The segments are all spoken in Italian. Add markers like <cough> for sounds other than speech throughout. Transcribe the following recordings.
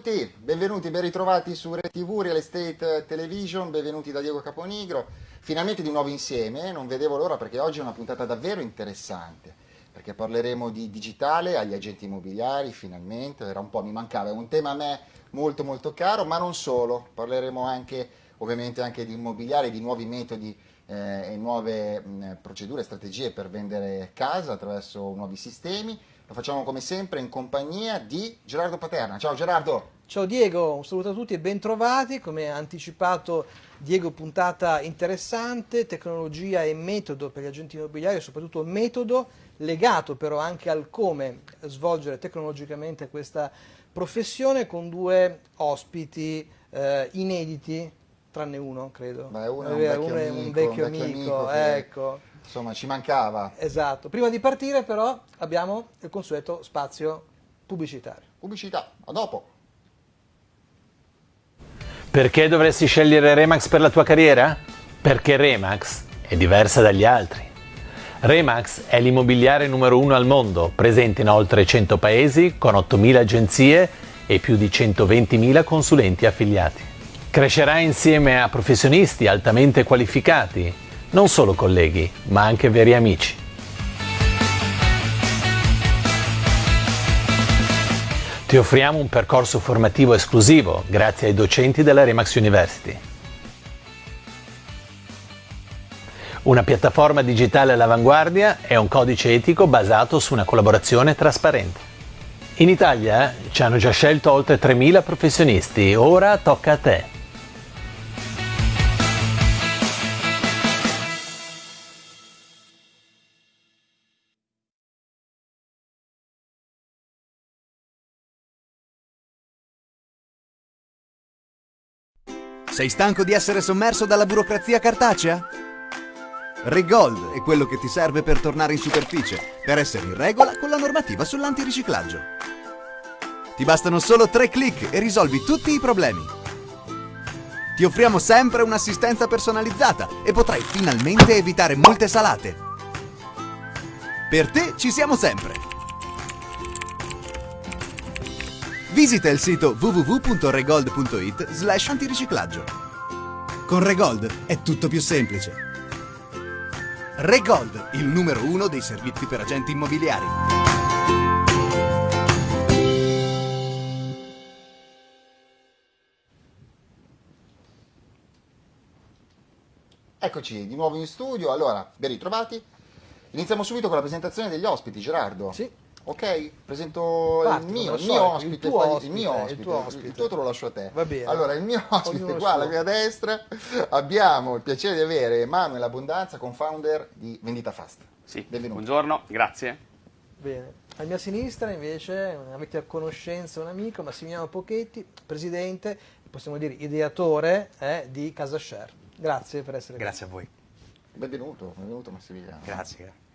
Tutti, benvenuti, ben ritrovati su RTV Real Estate Television, benvenuti da Diego Caponigro. Finalmente di nuovo insieme, non vedevo l'ora perché oggi è una puntata davvero interessante, perché parleremo di digitale agli agenti immobiliari, finalmente, era un po', mi mancava, è un tema a me molto molto caro, ma non solo, parleremo anche ovviamente anche di immobiliare, di nuovi metodi eh, e nuove mh, procedure, strategie per vendere casa attraverso nuovi sistemi. Lo facciamo come sempre in compagnia di Gerardo Paterna. Ciao Gerardo! Ciao Diego, un saluto a tutti e bentrovati. Come ha anticipato Diego, puntata interessante, tecnologia e metodo per gli agenti immobiliari, soprattutto metodo legato però anche al come svolgere tecnologicamente questa professione con due ospiti eh, inediti, tranne uno credo. Beh, uno è un vecchio, uno è amico, un vecchio un vecchio amico, amico che- ecco. Insomma, ci mancava. Esatto. Prima di partire però abbiamo il consueto spazio pubblicitario. Pubblicità, a dopo! Perché dovresti scegliere Remax per la tua carriera? Perché Remax è diversa dagli altri. Remax è l'immobiliare numero uno al mondo, presente in oltre 100 paesi, con 8.000 agenzie e più di 120.000 consulenti affiliati. Crescerai insieme a professionisti altamente qualificati, non solo colleghi, ma anche veri amici. Ti offriamo un percorso formativo esclusivo grazie ai docenti della Remax University. Una piattaforma digitale all'avanguardia e un codice etico basato su una collaborazione trasparente. In Italia eh, ci hanno già scelto oltre 3.000 professionisti, ora tocca a te. Sei stanco di essere sommerso dalla burocrazia cartacea? Regold è quello che ti serve per tornare in superficie, per essere in regola con la normativa sull'antiriciclaggio. Ti bastano solo tre clic e risolvi tutti i problemi. Ti offriamo sempre un'assistenza personalizzata e potrai finalmente evitare multe salate. Per te ci siamo sempre. Visita il sito www.regold.it slash antiriciclaggio. Con Regold è tutto più semplice. Regold, il numero uno dei servizi per agenti immobiliari. Eccoci di nuovo in studio, allora, ben ritrovati. Iniziamo subito con la presentazione degli ospiti, Gerardo. Sì. Ok, presento Parti, il mio, il mio ospite, il tuo qua- il ospite, mio il ospite, tuo ospite. il tuo te lo lascio a te. Va bene. Allora, il mio ospite Ognuno qua alla mia destra abbiamo il piacere di avere Emanuele Abbondanza, co-founder di Vendita Fast. Sì, Benvenuto. buongiorno, grazie. Bene. A mia sinistra invece avete a conoscenza un amico, Massimiliano Pochetti, presidente, possiamo dire ideatore eh, di Casa Share. Grazie per essere Grazie a voi. Benvenuto, benvenuto Massimiliano. Grazie, grazie.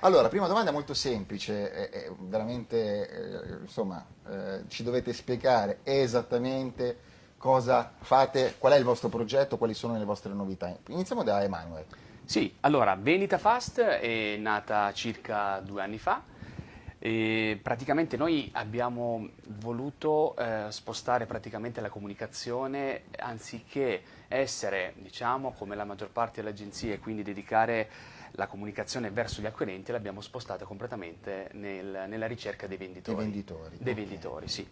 Allora, prima domanda molto semplice, è, è veramente, eh, insomma, eh, ci dovete spiegare esattamente cosa fate, qual è il vostro progetto, quali sono le vostre novità. Iniziamo da Emanuele. Sì, allora, Vendita Fast è nata circa due anni fa e praticamente noi abbiamo voluto eh, spostare praticamente la comunicazione anziché essere, diciamo, come la maggior parte delle agenzie, quindi dedicare la comunicazione verso gli acquirenti, l'abbiamo spostata completamente nel- nella ricerca dei venditori. Dei venditori, Dei ok. venditori, sì.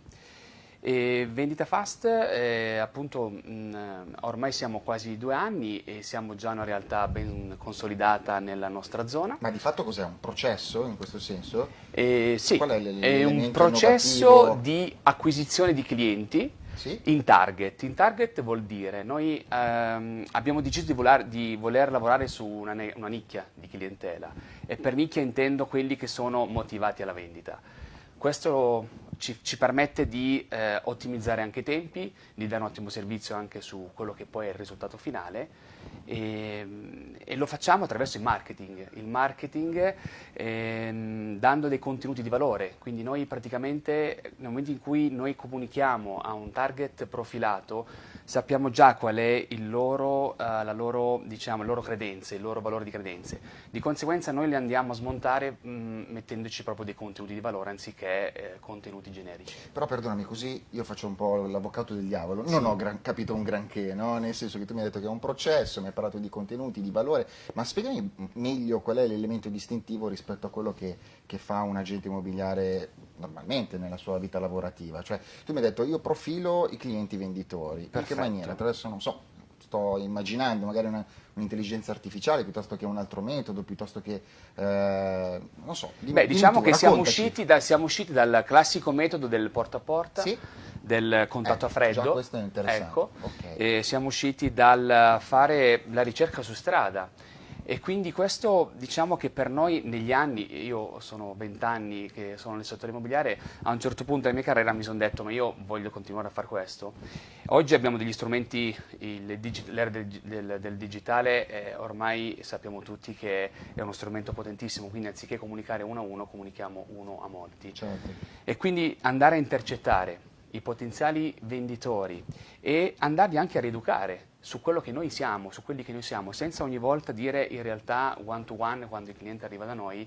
E Vendita Fast, eh, appunto, mh, ormai siamo quasi due anni e siamo già una realtà ben consolidata nella nostra zona. Ma di fatto cos'è? Un processo in questo senso? E sì, è un processo innovativo? di acquisizione di clienti Sì? in target. In target vuol dire noi ehm, abbiamo deciso di voler, di voler lavorare su una, una nicchia di clientela e per nicchia intendo quelli che sono motivati alla vendita. Questo ci, ci permette di eh, ottimizzare anche i tempi, di dare un ottimo servizio anche su quello che poi è il risultato finale E, e, lo facciamo attraverso il marketing, il marketing ehm, dando dei contenuti di valore, quindi noi praticamente nel momento in cui noi comunichiamo a un target profilato sappiamo già qual è il loro, la loro, diciamo, le loro credenze, il loro valore di credenze, di conseguenza noi le andiamo a smontare mh, mettendoci proprio dei contenuti di valore anziché eh, contenuti generici. Però perdonami, così io faccio un po' l'avvocato del diavolo, non sì. ho gran, capito un granché, no? nel senso che tu mi hai detto che è un processo, mi hai parlato di contenuti, di valore, ma spiegami meglio qual è l'elemento distintivo rispetto a quello che, che fa un agente immobiliare normalmente nella sua vita lavorativa. Cioè, tu mi hai detto io profilo i clienti venditori, per che maniera? Attraverso, non so, sto immaginando magari un'intelligenza artificiale piuttosto che un altro metodo, piuttosto che, eh, non so. Dimmi, Beh, diciamo tu, che siamo usciti, da, siamo usciti, dal classico metodo del porta a porta. Sì? del contatto eh, a freddo. Questo è interessante. Ecco, okay. siamo usciti dal fare la ricerca su strada e quindi questo diciamo che per noi negli anni, io sono vent'anni che sono nel settore immobiliare, a un certo punto della mia carriera mi sono detto ma io voglio continuare a fare questo. Oggi abbiamo degli strumenti, l'era del, del, del, digitale eh, ormai sappiamo tutti che è uno strumento potentissimo, quindi anziché comunicare uno a uno comunichiamo uno a molti. Certo. E quindi andare a intercettare i potenziali venditori e andarli anche a rieducare su quello che noi siamo, su quelli che noi siamo, senza ogni volta dire in realtà one to one quando il cliente arriva da noi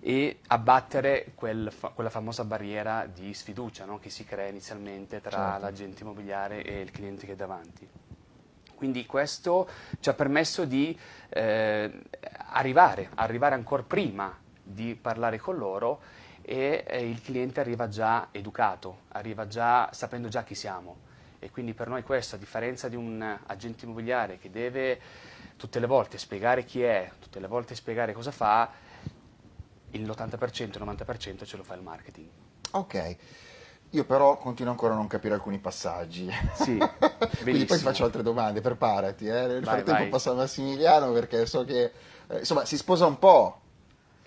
e abbattere quel fa quella famosa barriera di sfiducia no? che si crea inizialmente tra certo. l'agente immobiliare e il cliente che è davanti. Quindi questo ci ha permesso di eh, arrivare, arrivare ancora prima di parlare con loro e eh, il cliente arriva già educato, arriva già sapendo già chi siamo. E quindi per noi questo, a differenza di un agente immobiliare che deve tutte le volte spiegare chi è, tutte le volte spiegare cosa fa, l'80%, il 90% ce lo fa il marketing. Ok. Io però continuo ancora a non capire alcuni passaggi. Sì, <laughs> Quindi poi ti faccio altre domande, preparati. Eh. Nel vai, frattempo vai. passo a Massimiliano perché so che eh, insomma, si sposa un po'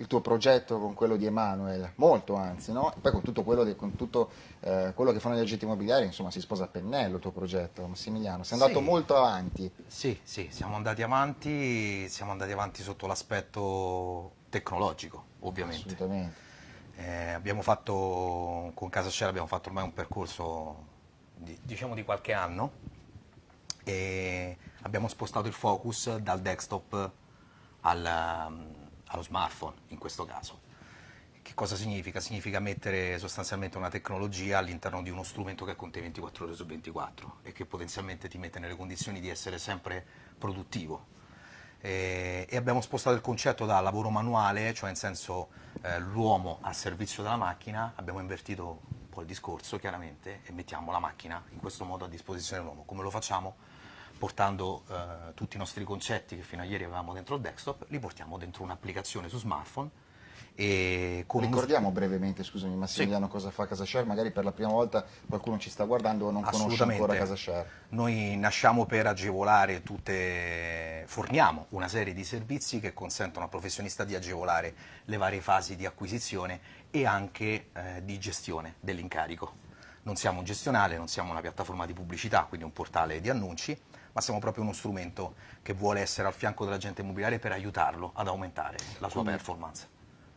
il tuo progetto con quello di Emanuele, molto anzi, no? E poi con tutto quello, di, con tutto, eh, quello che fanno gli agenti immobiliari, insomma, si sposa a pennello il tuo progetto, Massimiliano. Sei andato sì. molto avanti. Sì, sì, siamo andati avanti, siamo andati avanti sotto l'aspetto tecnologico, ovviamente. Assolutamente. Eh, abbiamo fatto, con Casa Share abbiamo fatto ormai un percorso, di, diciamo, di qualche anno e abbiamo spostato il focus dal desktop al allo smartphone in questo caso. Che cosa significa? Significa mettere sostanzialmente una tecnologia all'interno di uno strumento che è con te 24 ore su 24 e che potenzialmente ti mette nelle condizioni di essere sempre produttivo. E, e abbiamo spostato il concetto da lavoro manuale, cioè in senso eh, l'uomo a servizio della macchina, abbiamo invertito un po' il discorso chiaramente e mettiamo la macchina in questo modo a disposizione dell'uomo. Come lo facciamo? Portando eh, tutti i nostri concetti che fino a ieri avevamo dentro il desktop, li portiamo dentro un'applicazione su smartphone. E Ricordiamo uno... brevemente, scusami Massimiliano, sì. cosa fa CasaShare, magari per la prima volta qualcuno ci sta guardando o non conosce ancora CasaShare. Noi nasciamo per agevolare tutte, forniamo una serie di servizi che consentono al professionista di agevolare le varie fasi di acquisizione e anche eh, di gestione dell'incarico. Non siamo un gestionale, non siamo una piattaforma di pubblicità, quindi un portale di annunci, ma siamo proprio uno strumento che vuole essere al fianco dell'agente immobiliare per aiutarlo ad aumentare la sua Quindi, performance.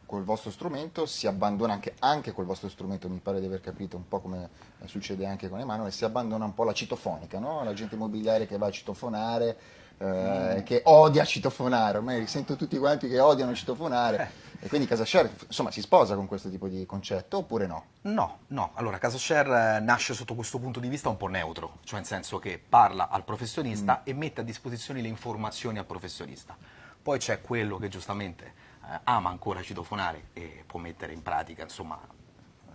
Col vostro strumento si abbandona anche, anche col vostro strumento, mi pare di aver capito un po' come succede anche con Emanuele, si abbandona un po' la citofonica, no? l'agente immobiliare che va a citofonare, eh, mm. che odia citofonare, ormai sento tutti quanti che odiano citofonare. E quindi CasaShare insomma, si sposa con questo tipo di concetto oppure no? No, no. Allora CasaShare eh, nasce sotto questo punto di vista un po' neutro, cioè nel senso che parla al professionista mm. e mette a disposizione le informazioni al professionista. Poi c'è quello che giustamente eh, ama ancora citofonare e può mettere in pratica insomma,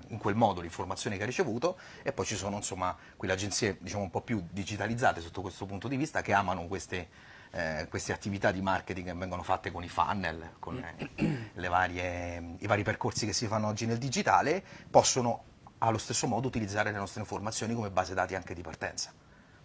in quel modo l'informazione che ha ricevuto e poi ci sono insomma quelle agenzie diciamo un po' più digitalizzate sotto questo punto di vista che amano queste eh, queste attività di marketing che vengono fatte con i funnel, con eh, varie, i vari percorsi che si fanno oggi nel digitale, possono allo stesso modo utilizzare le nostre informazioni come base dati anche di partenza.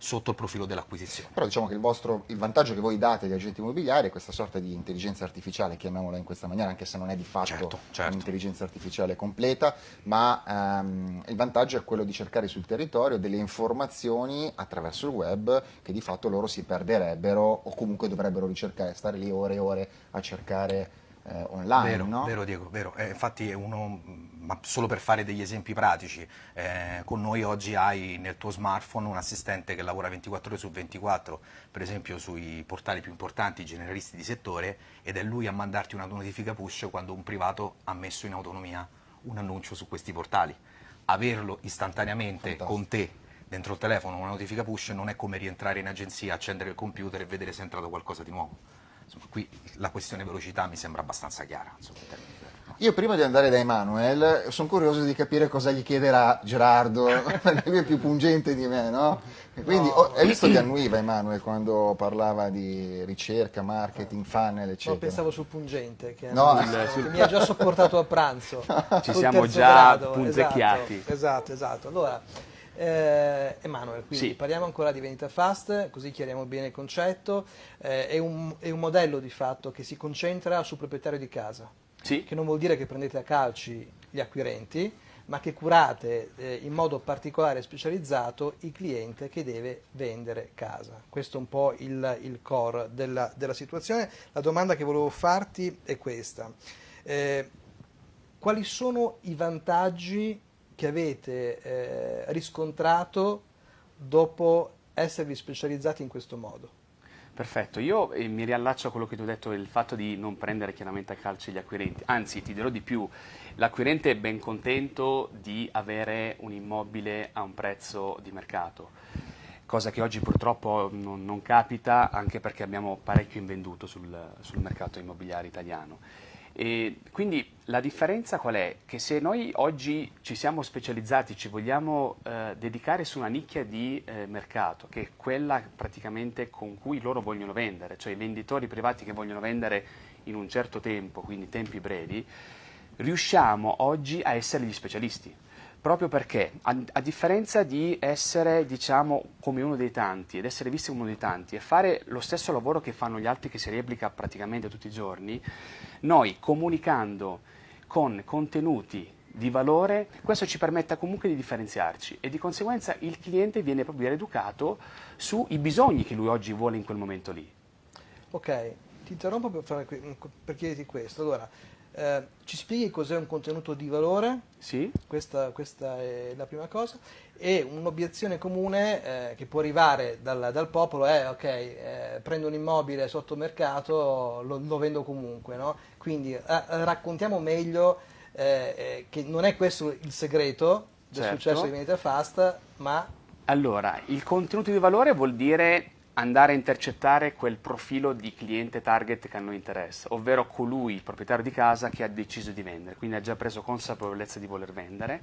Sotto il profilo dell'acquisizione. Però diciamo che il, vostro, il vantaggio che voi date agli agenti immobiliari è questa sorta di intelligenza artificiale, chiamiamola in questa maniera, anche se non è di fatto Certo, certo. un'intelligenza artificiale completa, ma ehm, il vantaggio è quello di cercare sul territorio delle informazioni attraverso il web che di fatto loro si perderebbero o comunque dovrebbero ricercare, stare lì ore e ore a cercare eh, online. Vero, no? vero Diego, vero. Eh, infatti è uno, ma solo per fare degli esempi pratici, eh, con noi oggi hai nel tuo smartphone un assistente che lavora 24 ore su 24, per esempio sui portali più importanti, i generalisti di settore, ed è lui a mandarti una notifica push quando un privato ha messo in autonomia un annuncio su questi portali. Averlo istantaneamente Fantastico. con te dentro il telefono, una notifica push, non è come rientrare in agenzia, accendere il computer e vedere se è entrato qualcosa di nuovo. Insomma, qui la questione velocità mi sembra abbastanza chiara. Insomma, in termini? Io prima di andare da Emanuel sono curioso di capire cosa gli chiederà Gerardo, perché <laughs> lui è più pungente di me, no? Quindi oh, hai visto che annuiva Emanuel quando parlava di ricerca, marketing, funnel, eccetera? No, pensavo sul pungente che, No. che mi ha già sopportato a pranzo. <laughs> Ci Sul siamo già grado, punzecchiati. Esatto, esatto, esatto. Allora, eh, Emanuele, quindi Sì. parliamo ancora di vendita fast, così chiariamo bene il concetto. Eh, è, un, è un modello di fatto che si concentra sul proprietario di casa, Sì, che non vuol dire che prendete a calci gli acquirenti, ma che curate eh, in modo particolare e specializzato il cliente che deve vendere casa. Questo è un po' il, il core della, della situazione. La domanda che volevo farti è questa. Eh, quali sono i vantaggi che avete eh, riscontrato dopo esservi specializzati in questo modo? Perfetto. Io eh, mi riallaccio a quello che tu hai detto, il fatto di non prendere chiaramente a calcio gli acquirenti. Anzi, ti dirò di più, l'acquirente è ben contento di avere un immobile a un prezzo di mercato, cosa che oggi purtroppo non, non capita anche perché abbiamo parecchio invenduto sul, sul mercato immobiliare italiano. E quindi la differenza qual è? Che se noi oggi ci siamo specializzati, ci vogliamo eh, dedicare su una nicchia di eh, mercato, che è quella praticamente con cui loro vogliono vendere, cioè i venditori privati che vogliono vendere in un certo tempo, quindi tempi brevi, riusciamo oggi a essere gli specialisti. Proprio perché, a, a differenza di essere, diciamo, come uno dei tanti ed essere visti come uno dei tanti e fare lo stesso lavoro che fanno gli altri che si replica praticamente tutti i giorni, noi comunicando con contenuti di valore, questo ci permette comunque di differenziarci e di conseguenza il cliente viene proprio rieducato sui bisogni che lui oggi vuole in quel momento lì. Ok, ti interrompo per, fare per chiederti questo. Allora, eh, ci spieghi cos'è un contenuto di valore? Sì? Questa, questa è la prima cosa. E un'obiezione comune eh, che può arrivare dal, dal popolo è: ok, eh, prendo un immobile sotto mercato, lo, lo vendo comunque. No? Quindi eh, raccontiamo meglio eh, eh, che non è questo il segreto del Certo. successo di Vendita Fast, ma Allora, il contenuto di valore vuol dire andare a intercettare quel profilo di cliente target che a noi interessa, ovvero colui, il proprietario di casa, che ha deciso di vendere, quindi ha già preso consapevolezza di voler vendere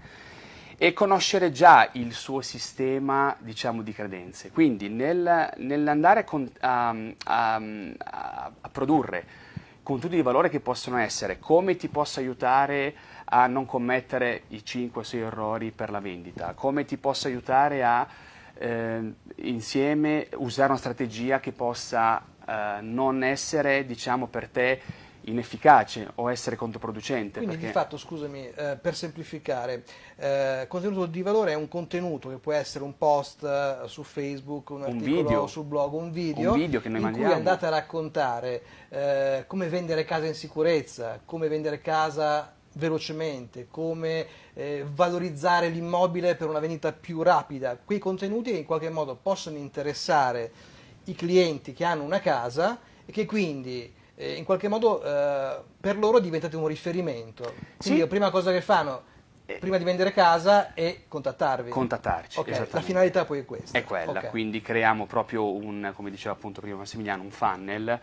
e conoscere già il suo sistema diciamo, di credenze. Quindi nel- nell'andare a, a- a- produrre contenuti di valore che possono essere come ti posso aiutare a non commettere i 5 o 6 errori per la vendita, come ti posso aiutare a eh, insieme usare una strategia che possa eh, non essere diciamo, per te inefficace o essere controproducente. Quindi perché- di fatto, scusami, eh, per semplificare, eh, contenuto di valore è un contenuto che può essere un post eh, su Facebook, un, Un articolo video. sul blog, un video, Un video che noi in mandiamo. cui andate a raccontare eh, come vendere casa in sicurezza, come vendere casa velocemente, come eh, valorizzare l'immobile per una vendita più rapida. Quei contenuti che in qualche modo possono interessare i clienti che hanno una casa e che quindi eh, in qualche modo eh, per loro diventate un riferimento. Quindi Sì. la prima cosa che fanno Eh. prima di vendere casa è contattarvi. Contattarci, Ok, La finalità poi è questa. È quella, Ok. quindi creiamo proprio un, come diceva appunto prima Massimiliano, un funnel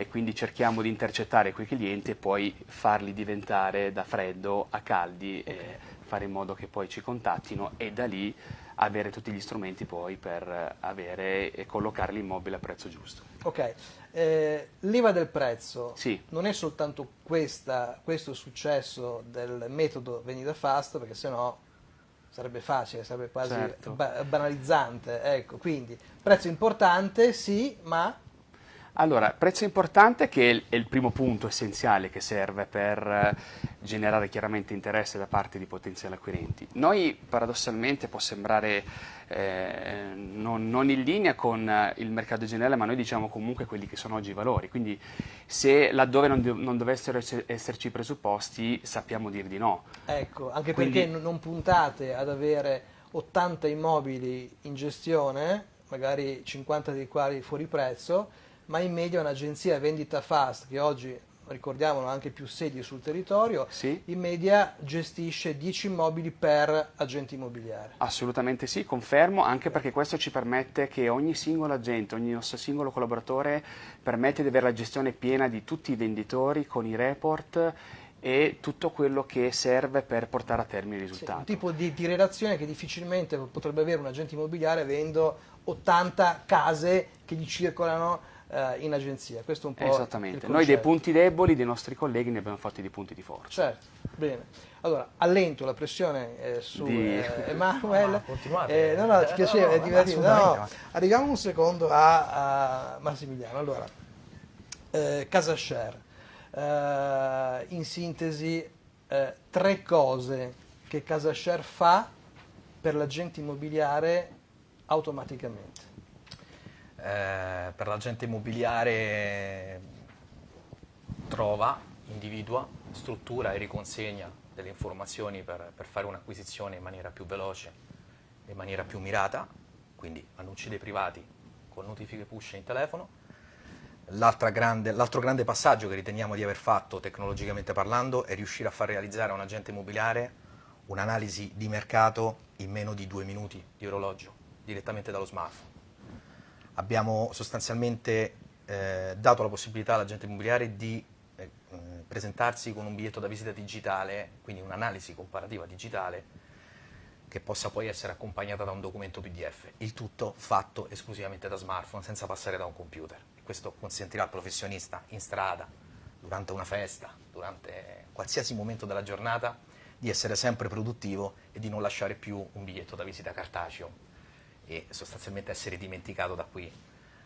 e quindi cerchiamo di intercettare quei clienti e poi farli diventare da freddo a caldi e fare in modo che poi ci contattino e da lì avere tutti gli strumenti poi per avere e collocare l'immobile a prezzo giusto. Ok, eh, leva del prezzo Sì. non è soltanto questa, questo successo del metodo vendita fast, perché sennò Sarebbe facile, sarebbe quasi Certo. ba- banalizzante. Ecco, quindi prezzo importante, sì, ma Allora, prezzo importante che è il, è il primo punto essenziale che serve per eh, generare chiaramente interesse da parte di potenziali acquirenti. Noi paradossalmente può sembrare eh, non, non in linea con eh, il mercato generale, ma noi diciamo comunque quelli che sono oggi i valori. Quindi se laddove non, non dovessero esse- esserci i presupposti sappiamo dir di no. ecco, anche Quindi- perché non puntate ad avere 80 immobili in gestione, magari 50 dei quali fuori prezzo, ma in media un'agenzia vendita fast che oggi ricordiamolo ha anche più sedi sul territorio, Sì? in media gestisce 10 immobili per agente immobiliare. Assolutamente sì, confermo, anche perché questo ci permette che ogni singolo agente, ogni nostro singolo collaboratore permette di avere la gestione piena di tutti i venditori con i report e tutto quello che serve per portare a termine il Sì, risultato. un tipo di, di relazione che difficilmente potrebbe avere un agente immobiliare avendo 80 case che gli circolano eh, in agenzia. Questo è un po' Esattamente, il noi dei punti deboli dei nostri colleghi ne abbiamo fatti dei punti di forza. Certo, bene. Allora, allento la pressione eh, su Di- eh, <laughs> Emanuele. No, continuate. Eh, no, no, ti Eh, piaceva, no, è divertito. No, arriviamo un secondo a, a Massimiliano. Allora, eh, Casa Share. Eh, in sintesi, eh, tre cose che Casa Share fa per l'agente immobiliare automaticamente. Eh, per l'agente immobiliare trova, individua, struttura e riconsegna delle informazioni per, per fare un'acquisizione in maniera più veloce, in maniera più mirata, quindi annunci dei privati con notifiche push in telefono. L'altra grande- l'altro grande passaggio che riteniamo di aver fatto tecnologicamente parlando è riuscire a far realizzare a un agente immobiliare un'analisi di mercato in meno di due minuti di orologio, direttamente dallo smartphone abbiamo sostanzialmente eh, dato la possibilità all'agente immobiliare di eh, presentarsi con un biglietto da visita digitale, quindi un'analisi comparativa digitale che possa poi essere accompagnata da un documento PDF, il tutto fatto esclusivamente da smartphone senza passare da un computer. Questo consentirà al professionista in strada, durante una festa, durante qualsiasi momento della giornata, di essere sempre produttivo e di non lasciare più un biglietto da visita cartaceo e sostanzialmente essere dimenticato da qui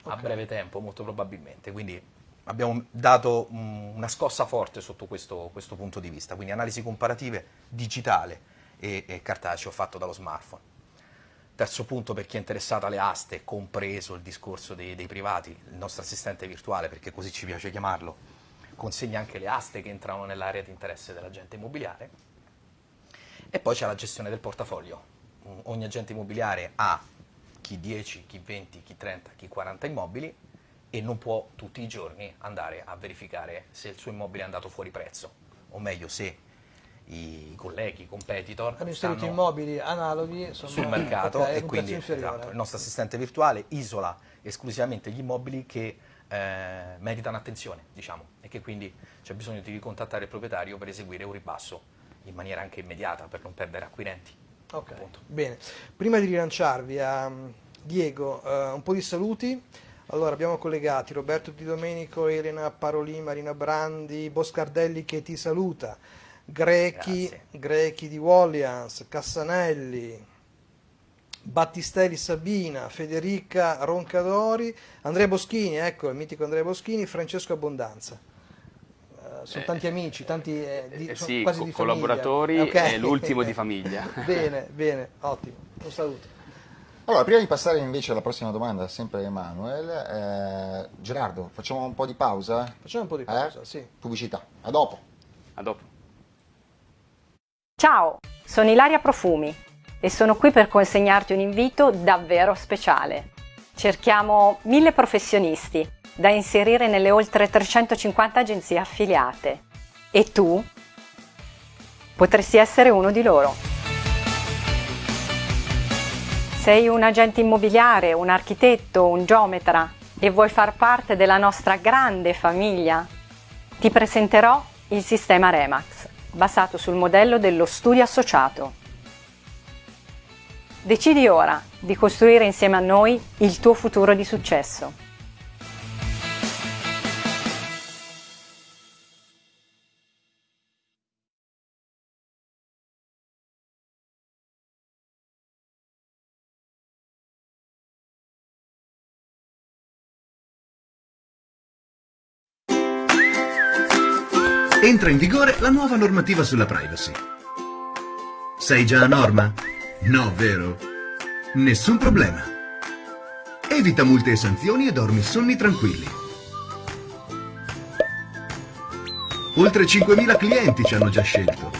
a Ok. breve tempo, molto probabilmente. Quindi abbiamo dato una scossa forte sotto questo, questo punto di vista, quindi analisi comparative digitale e, e cartaceo fatto dallo smartphone. Terzo punto per chi è interessato alle aste, compreso il discorso dei, dei privati, il nostro assistente virtuale, perché così ci piace chiamarlo, consegna anche le aste che entrano nell'area di interesse dell'agente immobiliare. E poi c'è la gestione del portafoglio. Mm, Ogni agente immobiliare ha chi 10, chi 20, chi 30, chi 40 immobili e non può tutti i giorni andare a verificare se il suo immobile è andato fuori prezzo, o meglio se i colleghi, i competitor Hanno inserito immobili analoghi sul mercato ok, e quindi esatto, il nostro assistente virtuale isola esclusivamente gli immobili che eh, meritano attenzione, diciamo, e che quindi c'è bisogno di ricontattare il proprietario per eseguire un ribasso in maniera anche immediata per non perdere acquirenti. Ok, Appunto. bene. Prima di rilanciarvi a Diego, eh, un po' di saluti. Allora, abbiamo collegati Roberto Di Domenico, Elena Parolin, Marina Brandi, Boscardelli che ti saluta, Grechi. Grechi di Wallians, Cassanelli, Battistelli Sabina, Federica Roncadori, Andrea Boschini, ecco il mitico Andrea Boschini, Francesco Abbondanza. Eh, sono Eh, tanti amici, tanti eh, di, Eh sono sì, quasi co- di collaboratori Ok. e l'ultimo di famiglia. <laughs> <laughs> bene, bene, ottimo. Un saluto. Allora, prima di passare invece alla prossima domanda, sempre a Emanuel, eh, Gerardo, facciamo un po' di pausa? Facciamo un po' di Eh? pausa, sì. Pubblicità. A dopo. A dopo. Ciao, sono Ilaria Profumi e sono qui per consegnarti un invito davvero speciale. Cerchiamo mille professionisti da inserire nelle oltre 350 agenzie affiliate e tu potresti essere uno di loro. Sei un agente immobiliare, un architetto, un geometra e vuoi far parte della nostra grande famiglia? Ti presenterò il sistema Remax, basato sul modello dello studio associato. Decidi ora di costruire insieme a noi il tuo futuro di successo. Entra in vigore la nuova normativa sulla privacy. Sei già a norma? No, vero? Nessun problema. Evita multe e sanzioni e dormi sonni tranquilli. Oltre 5.000 clienti ci hanno già scelto.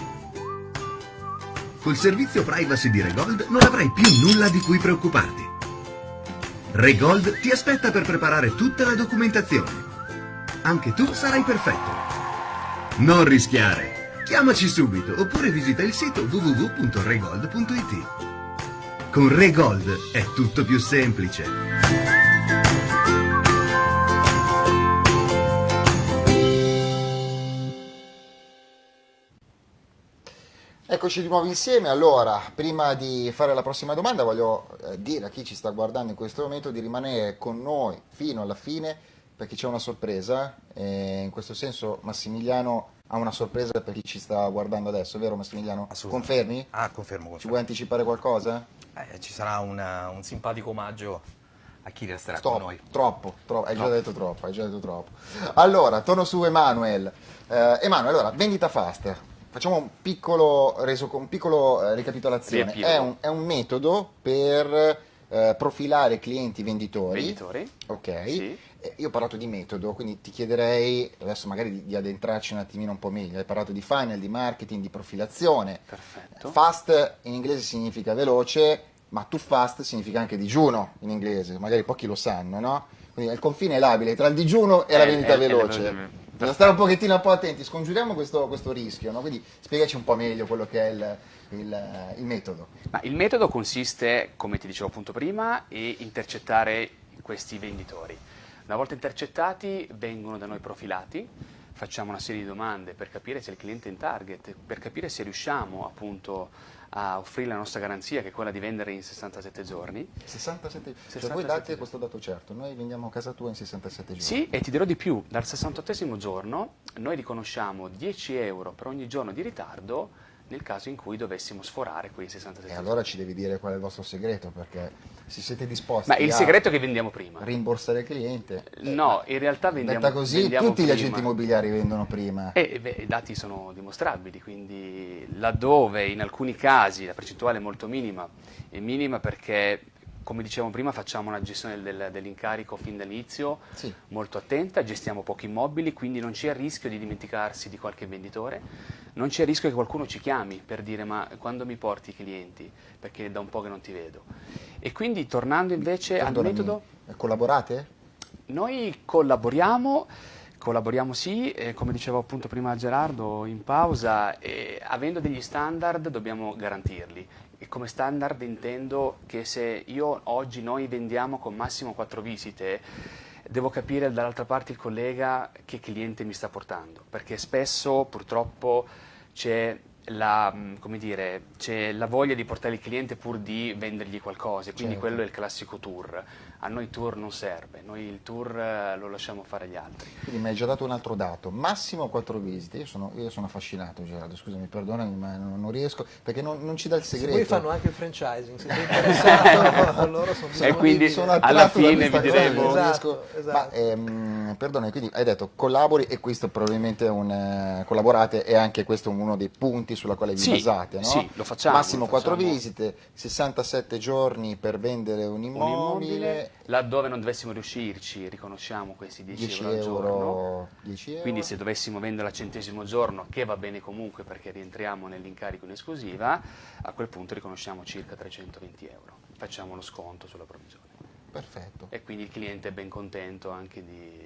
Col servizio privacy di Regold non avrai più nulla di cui preoccuparti. Regold ti aspetta per preparare tutta la documentazione. Anche tu sarai perfetto. Non rischiare. Chiamaci subito oppure visita il sito www.regold.it. Con Regold è tutto più semplice. Eccoci di nuovo insieme. Allora, prima di fare la prossima domanda, voglio eh, dire a chi ci sta guardando in questo momento di rimanere con noi fino alla fine perché c'è una sorpresa. E in questo senso, Massimiliano ha una sorpresa per chi ci sta guardando adesso, vero Massimiliano? Assolutamente. Confermi? Ah, confermo, Ci confermo. vuoi anticipare qualcosa? Eh, ci sarà una- un simpatico omaggio a chi resterà Stop, con noi. troppo, troppo, hai già Troppo. detto troppo, hai già detto troppo. Allora, torno su Emanuel. Eh, Emanuel, allora, vendita fast. Facciamo un piccolo, reso, un piccolo eh, ricapitolazione. È un, è un metodo per eh, profilare clienti venditori. Venditori. Ok. Sì. Eh, Io ho parlato di metodo, quindi ti chiederei adesso magari di, di addentrarci un attimino un po' meglio. Hai parlato di funnel, di marketing, di profilazione. Perfetto. Fast in inglese significa veloce, ma too fast significa anche digiuno in inglese, magari pochi lo sanno, no? Quindi il confine è labile tra il digiuno e la Eh, vendita eh, eh, veloce. eh, Bisogna stare un pochettino un po' attenti, scongiuriamo questo, questo rischio, no? Quindi spiegaci un po' meglio quello che è il, il- il metodo. Ma il metodo consiste, come ti dicevo appunto prima, in intercettare questi venditori. Una volta intercettati vengono da noi profilati, facciamo una serie di domande per capire se il cliente è in target, per capire se riusciamo appunto a offrire la nostra garanzia che è quella di vendere in 67 giorni. 67, cioè 67 voi date giorni. questo dato certo, noi vendiamo a casa tua in 67 giorni. Sì, e ti dirò di più, dal 68 giorno noi riconosciamo 10 euro per ogni giorno di ritardo nel caso in cui dovessimo sforare quei 67 E allora ci devi dire qual è il vostro segreto, perché se siete disposti Ma il segreto è che vendiamo prima. rimborsare il cliente, No, in realtà vendiamo detta così, vendiamo tutti gli prima. agenti immobiliari vendono prima. E beh, i dati sono dimostrabili, quindi laddove in alcuni casi la percentuale è molto minima, è minima perché, come dicevamo prima, facciamo una gestione del- dell'incarico fin dall'inizio Sì. molto attenta, gestiamo pochi immobili, quindi non c'è il rischio di dimenticarsi di qualche venditore, non c'è il rischio che qualcuno ci chiami per dire ma quando mi porti i clienti, perché è da un po' che non ti vedo. E quindi tornando invece al Perdonami, metodo... Collaborate? Noi collaboriamo, collaboriamo sì, eh, come dicevo appunto prima Gerardo in pausa, eh, avendo degli standard dobbiamo garantirli. E come standard intendo che se io oggi noi vendiamo con massimo 4 visite, devo capire dall'altra parte il collega che cliente mi sta portando, perché spesso purtroppo c'è la, come dire, c'è la voglia di portare il cliente pur di vendergli qualcosa, e quindi Certo. quello è il classico tour. A noi tour non serve, noi il tour eh, lo lasciamo fare agli altri. Quindi mi hai già dato un altro dato, massimo 4 visite, io sono, io sono affascinato Gerardo, scusami, perdonami ma non, non riesco, perché non, non ci dà il Se segreto. poi fanno anche il franchising, se sei interessato, <laughs> loro sono E quindi sono alla fine vi diremo- Esatto, esatto. Ma ehm, perdonami, quindi hai detto collabori e questo probabilmente è un eh, collaborate e anche questo è uno dei punti sulla quale vi Sì, basate, no? sì, lo facciamo, Massimo lo 4 facciamo. visite, 67 giorni per vendere un Un immobile, immobile, laddove non dovessimo riuscirci, riconosciamo questi 10, 10 euro al giorno. euro, 10 euro. Quindi se dovessimo venderla al centesimo giorno, che va bene comunque perché rientriamo nell'incarico in esclusiva, a quel punto riconosciamo circa 320 euro. Facciamo lo sconto sulla provvigione. Perfetto. E quindi il cliente è ben contento anche di,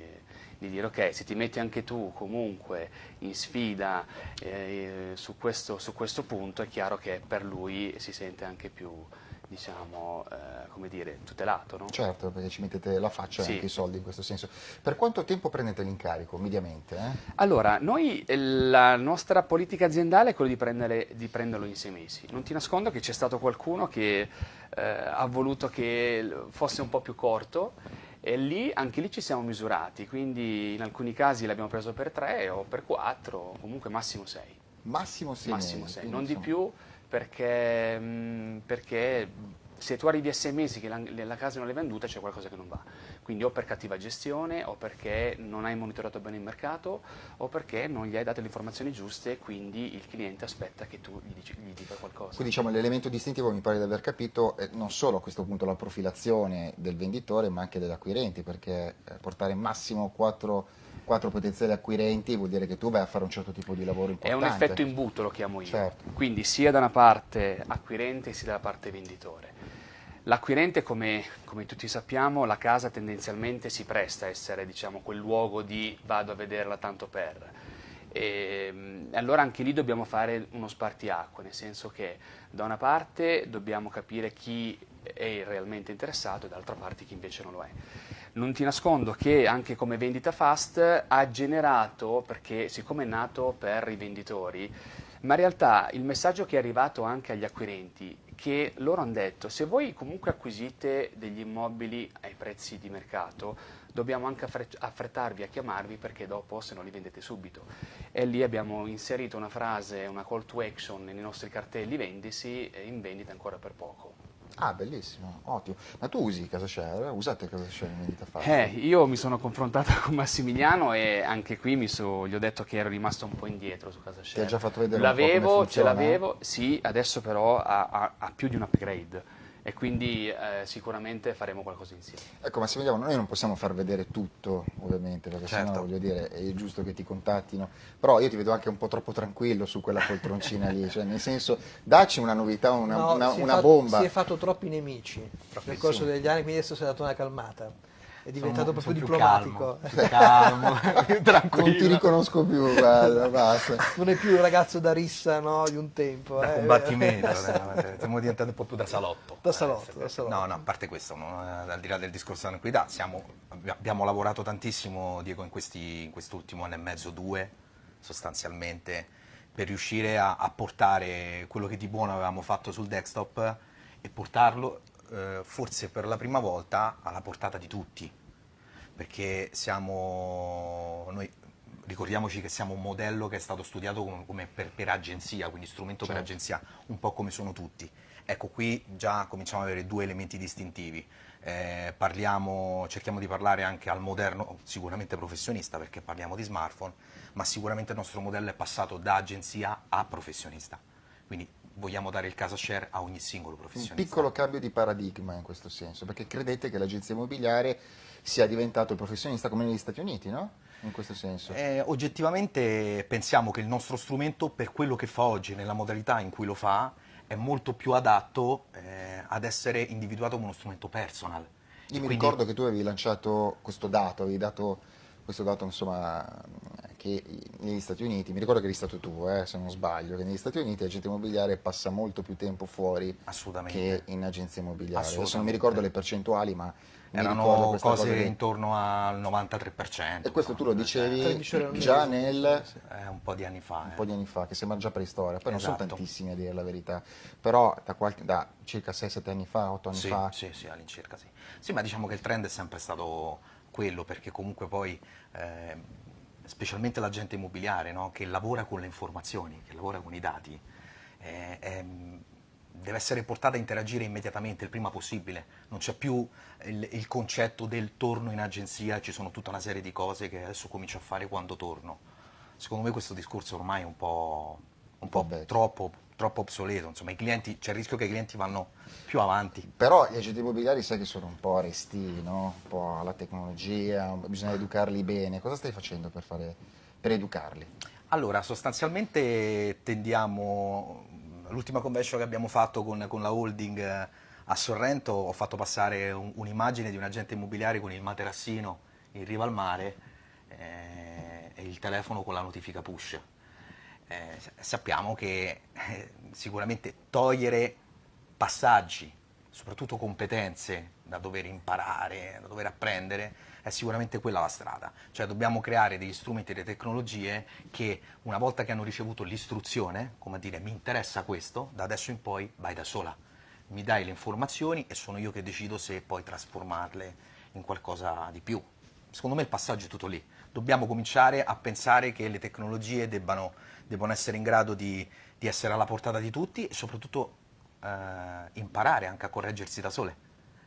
di dire ok, se ti metti anche tu comunque in sfida eh, su, questo, su questo punto, è chiaro che per lui si sente anche più, diciamo, eh, come dire, tutelato. No? Certo, perché ci mettete la faccia e Sì. anche i soldi in questo senso. Per quanto tempo prendete l'incarico, mediamente? eh? Allora, noi, eh, la nostra politica aziendale è quella di, prendere- di prenderlo in sei mesi. Non ti nascondo che c'è stato qualcuno che eh, ha voluto che fosse un po' più corto e lì, anche lì ci siamo misurati, quindi in alcuni casi l'abbiamo preso per tre o per quattro, comunque massimo sei. Massimo 6 massimo mesi. sei, non di insomma, più perché, mh, perché se tu arrivi a sei mesi che la, la casa non è venduta c'è qualcosa che non va. Quindi o per cattiva gestione, o perché non hai monitorato bene il mercato, o perché non gli hai dato le informazioni giuste e quindi il cliente aspetta che tu gli, dici, gli dica qualcosa. Quindi diciamo l'elemento distintivo mi pare di aver capito è non solo a questo punto la profilazione del venditore ma anche degli acquirenti perché eh, portare massimo quattro quattro potenziali acquirenti vuol dire che tu vai a fare un certo tipo di lavoro importante. È un effetto imbuto lo chiamo io, certo. quindi sia da una parte acquirente sia dalla parte venditore. L'acquirente, come, come, tutti sappiamo, la casa tendenzialmente si presta a essere diciamo, quel luogo di vado a vederla tanto per. E, allora anche lì dobbiamo fare uno spartiacque, nel senso che da una parte dobbiamo capire chi è realmente interessato e dall'altra parte chi invece non lo è. Non ti nascondo che anche come vendita fast ha generato, perché siccome è nato per i venditori, ma in realtà il messaggio che è arrivato anche agli acquirenti che loro hanno detto se voi comunque acquisite degli immobili ai prezzi di mercato dobbiamo anche affrettarvi a chiamarvi perché dopo se non li vendete subito e lì abbiamo inserito una frase, una call to action nei nostri cartelli vendisi in vendita ancora per poco. Ah, bellissimo, ottimo. Ma tu usi CasaShare? Usate CasaShare in vendita facile? Eh, io mi sono confrontato con Massimiliano e anche qui so, gli ho detto che ero rimasto un po' indietro su CasaShare. Ti ha già fatto vedere L'avevo, ce l'avevo, sì, adesso però ha, ha, ha più di un upgrade e quindi eh, sicuramente faremo qualcosa insieme. Ecco Massimiliano, noi non possiamo far vedere tutto ovviamente, perché certo. sennò voglio dire è giusto che ti contattino, però io ti vedo anche un po' troppo tranquillo su quella poltroncina lì, cioè nel senso dacci una novità, una, no, una, una fatto, bomba. Si è fatto troppi nemici nel corso degli anni, quindi adesso si è dato una calmata è diventato sono, proprio sono diplomatico. Più calmo, <laughs> <laughs> più tranquillo. Non ti riconosco più, guarda, basta. Non è più il ragazzo da rissa no, di un tempo. Da eh. combattimento, <laughs> stiamo diventando un po' più da salotto. Da salotto, da salotto. No, no, a parte questo, no, al di là del discorso della tranquillità, siamo, abbiamo lavorato tantissimo, Diego, in, questi, in quest'ultimo anno e mezzo, due, sostanzialmente, per riuscire a, a portare quello che di buono avevamo fatto sul desktop e portarlo eh, forse per la prima volta alla portata di tutti, perché siamo, noi ricordiamoci che siamo un modello che è stato studiato come, come per, per, agenzia, quindi strumento certo. per agenzia, un po' come sono tutti. Ecco, qui già cominciamo ad avere due elementi distintivi. Eh, parliamo, cerchiamo di parlare anche al moderno, sicuramente professionista perché parliamo di smartphone, ma sicuramente il nostro modello è passato da agenzia a professionista. Quindi vogliamo dare il casa share a ogni singolo professionista. Un piccolo cambio di paradigma in questo senso, perché credete che l'agenzia immobiliare sia diventato il professionista come negli Stati Uniti, no? In questo senso. Eh, oggettivamente pensiamo che il nostro strumento, per quello che fa oggi, nella modalità in cui lo fa, è molto più adatto eh, ad essere individuato come uno strumento personal. Io e mi quindi... ricordo che tu avevi lanciato questo dato, avevi dato questo dato insomma, che negli Stati Uniti, mi ricordo che eri stato tu, eh, se non sbaglio, che negli Stati Uniti l'agente immobiliare passa molto più tempo fuori che in agenzia immobiliare. Adesso non mi ricordo le percentuali, ma erano cose intorno al 93%. E questo tu lo dicevi già nel... Eh, un po' di anni fa. Un eh. po' di anni fa, che sembra già preistoria. Poi esatto. non sono tantissimi a dire la verità, però da, qualche, da circa 6-7 anni fa, 8 anni sì, fa... Sì, sì, all'incirca sì. Sì, ma diciamo che il trend è sempre stato quello, perché comunque poi... Specialmente l'agente immobiliare no? che lavora con le informazioni, che lavora con i dati, eh, eh, deve essere portata a interagire immediatamente, il prima possibile. Non c'è più il, il, concetto del torno in agenzia, ci sono tutta una serie di cose che adesso comincio a fare quando torno. Secondo me questo discorso ormai è un po', un po troppo, troppo, obsoleto, insomma c'è il rischio che i clienti vanno più avanti. Però gli agenti immobiliari sai che sono un po' resti, no? un po' alla tecnologia, bisogna educarli bene. Cosa stai facendo per, fare, per educarli? Allora, sostanzialmente tendiamo, l'ultima convention che abbiamo fatto con, con, la holding eh, a Sorrento ho fatto passare un'immagine di un agente immobiliare con il materassino in riva al mare eh, e il telefono con la notifica push. Eh, sappiamo che eh, sicuramente togliere passaggi, soprattutto competenze da dover imparare, da dover apprendere, è sicuramente quella la strada. Cioè dobbiamo creare degli strumenti e delle tecnologie che una volta che hanno ricevuto l'istruzione, come a dire mi interessa questo, da adesso in poi vai da sola. Mi dai le informazioni e sono io che decido se poi trasformarle in qualcosa di più. Secondo me il passaggio è tutto lì. Dobbiamo cominciare a pensare che le tecnologie debbano, debbano essere in grado di, di essere alla portata di tutti e soprattutto eh, imparare anche a correggersi da sole,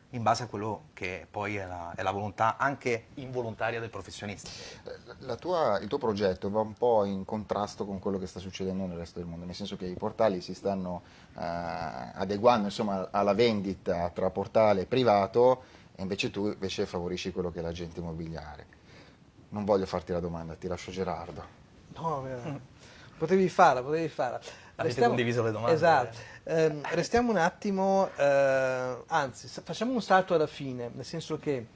in base a quello che poi è la, è la volontà anche involontaria del professionista. La tua- il tuo progetto va un po' in contrasto con quello che sta succedendo nel resto del mondo, nel senso che i portali si stanno eh, adeguando insomma, alla vendita tra portale e privato e invece tu invece favorisci quello che è l'agente immobiliare. Non voglio farti la domanda, ti lascio Gerardo. No, eh, potevi farla, potevi farla. Avete condiviso le domande. Esatto. Ehm, restiamo un attimo, eh, anzi, facciamo un salto alla fine, nel senso che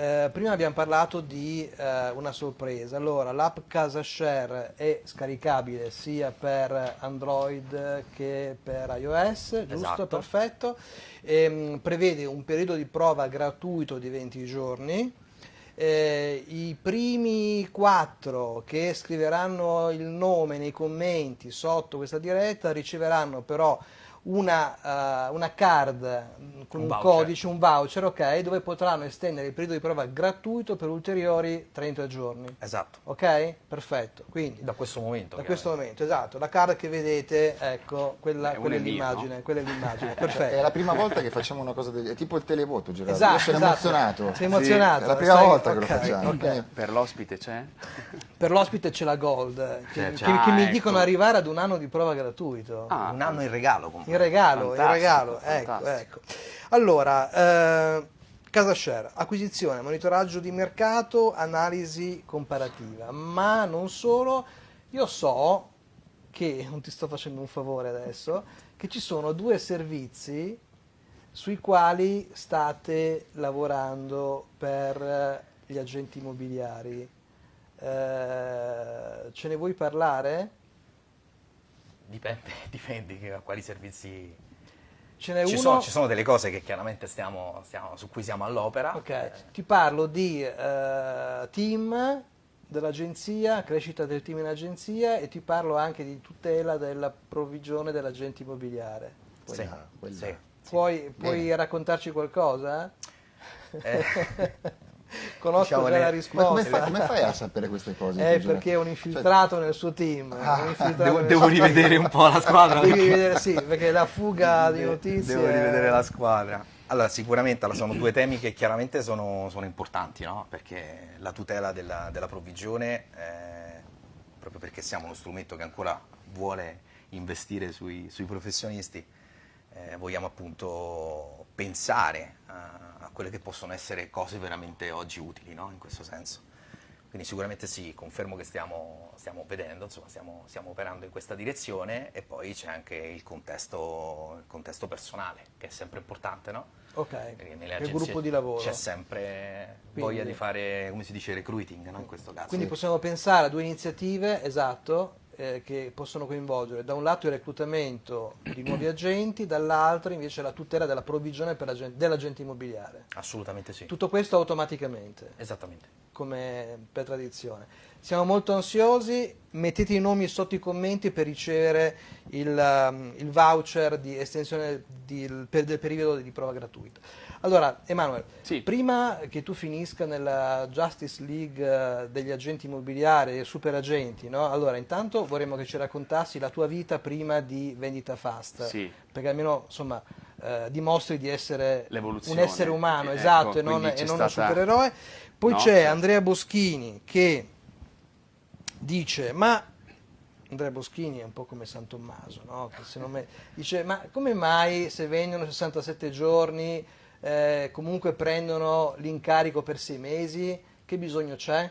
eh, prima abbiamo parlato di eh, una sorpresa. Allora, l'app Casa Share è scaricabile sia per Android che per iOS, giusto? Esatto. Perfetto. Ehm, prevede un periodo di prova gratuito di 20 giorni. Eh, I primi quattro che scriveranno il nome nei commenti sotto questa diretta riceveranno però una, eh, una card mm, con Un un, codice, un voucher, ok, dove potranno estendere il periodo di prova gratuito per ulteriori 30 giorni. Esatto. Ok? Perfetto. Quindi Da questo momento. da questo momento, esatto, la card che vedete, ecco, quella, Eh, quella è è l'immagine, no? quella è l'immagine, <laughs> È perfetto. la prima volta che facciamo una cosa del è tipo il televoto, Gerardo. Esatto, Io sono esatto. emozionato. Sei emozionato, È la prima sai- volta che lo facciamo. ok. Per l'ospite c'è? <laughs> Per l'ospite c'è la Gold, che, C'è- che- c'è- che mi ah, dicono ecco. arrivare ad un anno di prova gratuito. Ah, Un anno in regalo comunque. In regalo, Fantastico, regalo, ecco, ecco. Allora, eh, Casa Share, acquisizione, monitoraggio di mercato, analisi comparativa, ma non solo, io so che, non ti sto facendo un favore adesso, che ci sono due servizi sui quali state lavorando per eh, gli agenti immobiliari. Eh, ce ne vuoi parlare? Dipende, <laughs> dipende che- a quali servizi. Ce n'è Ci uno... sono, ci sono delle cose che chiaramente stiamo, stiamo- su cui siamo all'opera. Ok, ti parlo di eh, team dell'agenzia, crescita del team in agenzia e ti parlo anche di tutela della provvigione dell'agente immobiliare. Sì, Quella- sì. Puoi, puoi Bene. raccontarci qualcosa? Eh, <laughs> <laughs> Conosco Diciamo già la risposta. come fai, come fai a sapere queste cose? Eh, perché è un infiltrato nel suo team. Ah, devo, devo suo rivedere team. un po' la squadra. Devi rivedere, sì, perché la fuga <laughs> di notizie... Devo rivedere la squadra. Allora, sicuramente allora, sono due temi che chiaramente sono, sono importanti, no? Perché la tutela della, della provvigione, eh, proprio perché siamo uno strumento che ancora vuole investire sui, sui professionisti, eh, vogliamo appunto pensare a quelle che possono essere cose veramente oggi utili, no? In questo senso. Quindi sicuramente sì, confermo che stiamo, stiamo vedendo, insomma, stiamo, stiamo operando in questa direzione e poi c'è anche il contesto, il contesto personale, che è sempre importante, no? Ok, il gruppo di lavoro. C'è sempre Quindi- voglia di fare, come si dice, recruiting, no? In questo caso. Quindi possiamo pensare a due iniziative, esatto, eh, che possono coinvolgere da un lato il reclutamento di nuovi <clears throat> agenti, dall'altro invece la tutela della provvigione dell'agente immobiliare. Assolutamente sì. Tutto questo automaticamente, Esattamente. come per tradizione. Siamo molto ansiosi, mettete i nomi sotto i commenti per ricevere il, um, il voucher di estensione di- per- del periodo di prova gratuita. Allora, Emanuele, Sì. prima che tu finisca nella Justice League eh, degli agenti immobiliari e super agenti, no? allora intanto vorremmo che ci raccontassi la tua vita prima di Vendita Fast, Sì. perché almeno insomma eh, dimostri di essere un essere umano, Eh, esatto, ecco, e non, e non un stata- supereroe. Poi No, c'è certo. Andrea Boschini che dice, ma Andrea Boschini è un po' come San Tommaso, no? Che se non me- dice, ma come mai se vengono 67 giorni eh, comunque prendono l'incarico per sei mesi? Che bisogno c'è?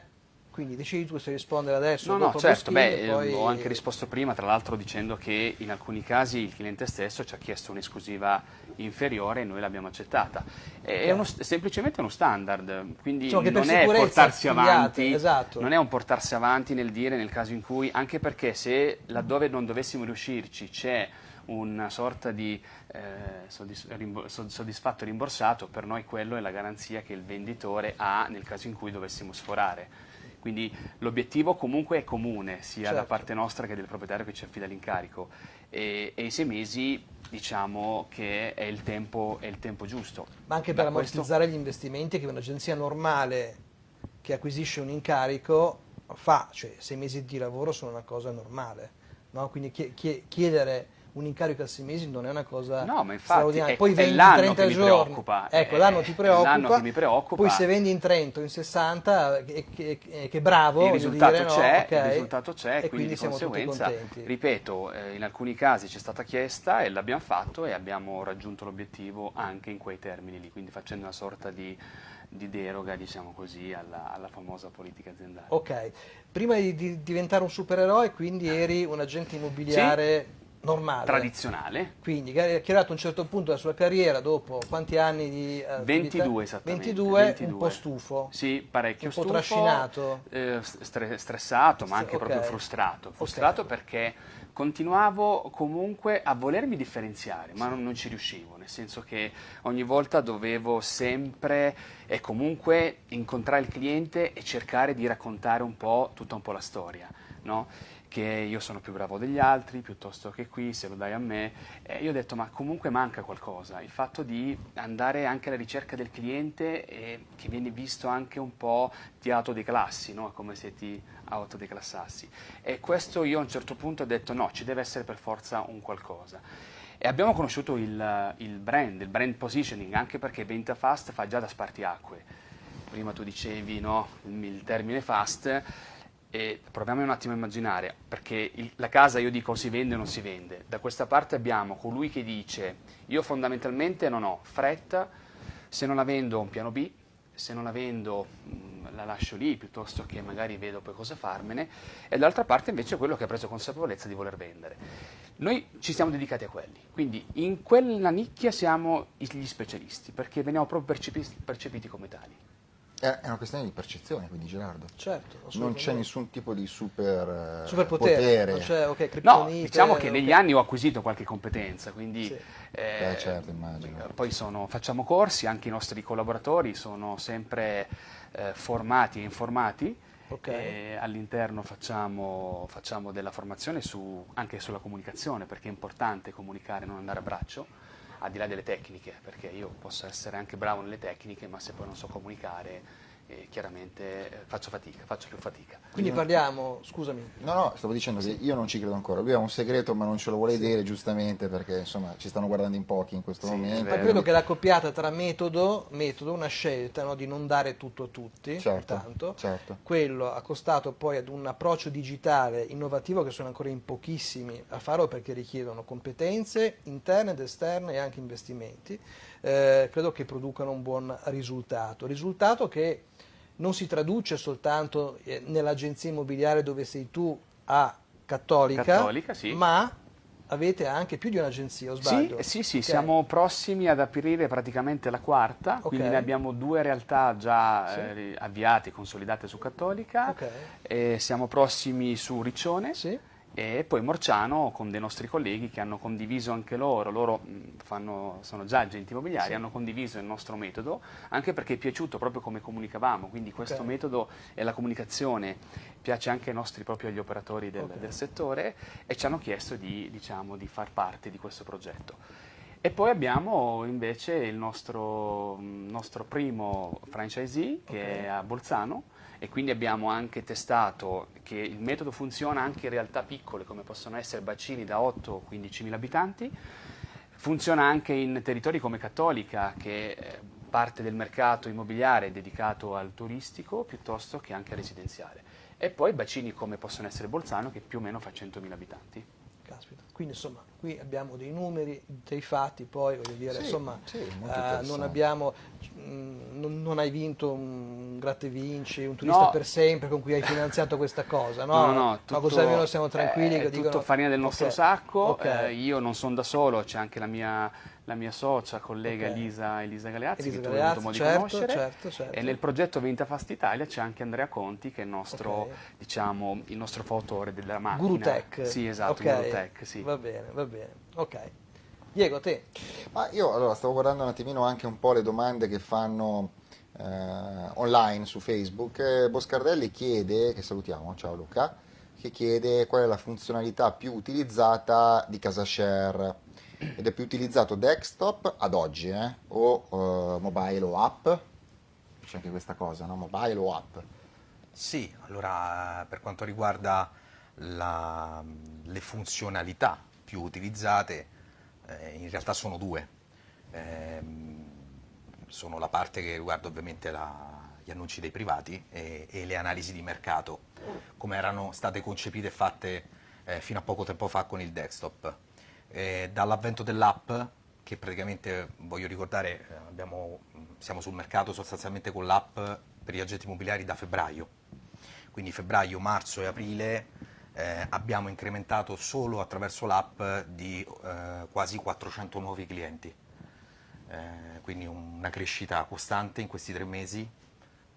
Quindi decidi tu se rispondere adesso. No, no, certo, beh, poi- ho anche risposto prima, tra l'altro dicendo che in alcuni casi il cliente stesso ci ha chiesto un'esclusiva inferiore e noi l'abbiamo accettata. È uno- semplicemente uno standard, quindi per non è portarsi avanti, esatto. non è un portarsi avanti nel dire nel caso in cui, anche perché se laddove non dovessimo riuscirci c'è una sorta di eh, soddisfatto e rimborsato, per noi quello è la garanzia che il venditore ha nel caso in cui dovessimo sforare. Quindi l'obiettivo comunque è comune, sia da Certo. parte nostra che del proprietario che ci affida l'incarico. E, e i sei mesi diciamo che è il tempo, è il tempo giusto. ma anche per Da questo- ammortizzare gli investimenti che un'agenzia normale che acquisisce un incarico fa, cioè sei mesi di lavoro sono una cosa normale, no? quindi chie- chie- chiedere un incarico a sei mesi non è una cosa No, ma infatti è- Poi vendi in l'anno 30 che mi giorni. Ecco, è- l'anno ti preoccupa. l'anno che mi preoccupa. Poi se vendi in 30 o in 60, che, che, che- che bravo, il risultato dire, no? c'è, Ok. il risultato c'è, e quindi, quindi di conseguenza, ripeto, eh, in alcuni casi c'è stata chiesta e l'abbiamo fatto e abbiamo raggiunto l'obiettivo anche in quei termini lì, quindi facendo una sorta di, di deroga, diciamo così, alla, alla famosa politica aziendale. Ok, prima di, di diventare un supereroe, quindi eri un agente immobiliare normale. Tradizionale, Quindi che hai arrivato a un certo punto della sua carriera, dopo quanti anni di eh, 22 attività? esattamente. 22, 22. un po' stufo. Sì, parecchio Un po' stufo, trascinato. eh, stre- stressato, ma anche Ok. proprio frustrato. Frustrato Ok. perché continuavo comunque a volermi differenziare, ma non, non ci riuscivo, nel senso che ogni volta dovevo sempre e comunque incontrare il cliente e cercare di raccontare un po' tutta un po' la storia, no? Che io sono più bravo degli altri, piuttosto che qui, se lo dai a me. E io ho detto, ma comunque manca qualcosa, il fatto di andare anche alla ricerca del cliente e che viene visto anche un po' ti autodeclassi, no? come se ti autodeclassassi. E questo io a un certo punto ho detto, no, ci deve essere per forza un qualcosa. E abbiamo conosciuto il, il brand, il brand positioning, anche perché Venta Fast fa già da spartiacque. Prima tu dicevi no, il termine fast, e proviamo un attimo a immaginare, perché il- la casa io dico si vende o non si vende. Da questa parte abbiamo colui che dice io fondamentalmente non ho fretta, se non la vendo un piano B, se non la vendo mh, la lascio lì piuttosto che magari vedo poi cosa farmene, e dall'altra parte invece quello che ha preso consapevolezza di voler vendere. Noi ci siamo dedicati a quelli, quindi in quella nicchia siamo gli specialisti, perché veniamo proprio percepi- percepiti come tali. È è una questione di percezione, quindi Gerardo. Certo, Non c'è nessun tipo di super eh, Superpotere, potere. non c'è, ok, No, diciamo che ok. negli anni ho acquisito qualche competenza, quindi Sì. eh, Beh, certo, immagino. poi sono- facciamo corsi, anche i nostri collaboratori sono sempre eh, formati e informati. Ok. e all'interno facciamo, facciamo della formazione su- anche sulla comunicazione, perché è importante comunicare, non andare a braccio, al di là delle tecniche, perché io posso essere anche bravo nelle tecniche, ma se poi non so comunicare, eh, chiaramente eh, faccio fatica, faccio più fatica. Quindi parliamo, scusami, No, no, stavo dicendo che io non ci credo ancora. Lui ha un segreto, ma non ce lo vuole dire giustamente perché insomma ci stanno guardando in pochi in questo Sì, momento. Ma credo che la coppiata tra metodo, metodo una scelta no, di non dare tutto a tutti, Certo, intanto. certo. quello accostato poi ad un approccio digitale innovativo che sono ancora in pochissimi a farlo perché richiedono competenze interne ed esterne e anche investimenti, eh, credo che producano un buon risultato. Risultato che non si traduce soltanto eh, nell'agenzia immobiliare dove sei tu a Cattolica, Cattolica, sì. ma avete anche più di un'agenzia, o Sì, sbaglio? eh, sì, sì, Ok. siamo prossimi ad aprire praticamente la quarta, Ok. quindi ne abbiamo due realtà già Sì. eh, avviate, consolidate su Cattolica, Ok. e siamo prossimi su Riccione Sì? E poi Morciano con dei nostri colleghi che hanno condiviso anche loro, loro fanno- sono già agenti immobiliari, Sì. hanno condiviso il nostro metodo, anche perché è piaciuto proprio come comunicavamo, quindi questo Ok. metodo e la comunicazione piace anche ai nostri proprio agli operatori del, Ok. del settore e ci hanno chiesto di, diciamo, di far parte di questo progetto. E poi abbiamo invece il nostro, nostro primo franchisee che Ok. è a Bolzano e quindi abbiamo anche testato che il metodo funziona anche in realtà piccole come possono essere bacini da 8-15 mila abitanti, funziona anche in territori come Cattolica che è parte del mercato immobiliare dedicato al turistico piuttosto che anche al residenziale e poi bacini come possono essere Bolzano che più o meno fa 100.000 abitanti. Caspita. Quindi insomma qui abbiamo dei numeri, dei fatti, poi voglio dire, Sì, insomma, sì, eh, non abbiamo, mh, non, non hai vinto un gratta e vinci, un turista No. per sempre con cui hai finanziato questa cosa, no? No, no, no, Ma tutto- così almeno siamo tranquilli È che tutto dicono... farina del nostro Ok, sacco, ok. eh, io non sono da solo, c'è anche la mia, la mia socia, collega Ok. Elisa, Elisa Galeazzi, Elisa che tu hai Galeazzi, avuto modo certo, di conoscere, certo, certo. e nel progetto Venta Fast Italia c'è anche Andrea Conti, che è il nostro, Ok. diciamo, il nostro fautore della macchina. Guru Tech. Sì, esatto, Ok, Guru Tech, sì. Va bene, va bene. Ok. Diego, te. Ma io allora stavo guardando un attimino anche un po' le domande che fanno eh, online su Facebook. Eh, Boscardelli chiede, che salutiamo, ciao Luca, che chiede qual è la funzionalità più utilizzata di CasaShare ed è più utilizzato desktop ad oggi eh, o eh, mobile o app. C'è anche questa cosa, no? Mobile o app. Sì, allora per quanto riguarda la- le funzionalità più utilizzate eh, in realtà sono due. Ehm, sono la parte che riguarda ovviamente la, gli annunci dei privati e, e, le analisi di mercato, come erano state concepite e fatte eh, fino a poco tempo fa con il desktop. Eh, dall'avvento dell'app, che praticamente voglio ricordare, eh, abbiamo, siamo sul mercato sostanzialmente con l'app per gli agenti immobiliari da febbraio, quindi febbraio, marzo e aprile eh, abbiamo incrementato solo attraverso l'app di eh, quasi 400 nuovi clienti, eh, quindi una crescita costante in questi tre mesi,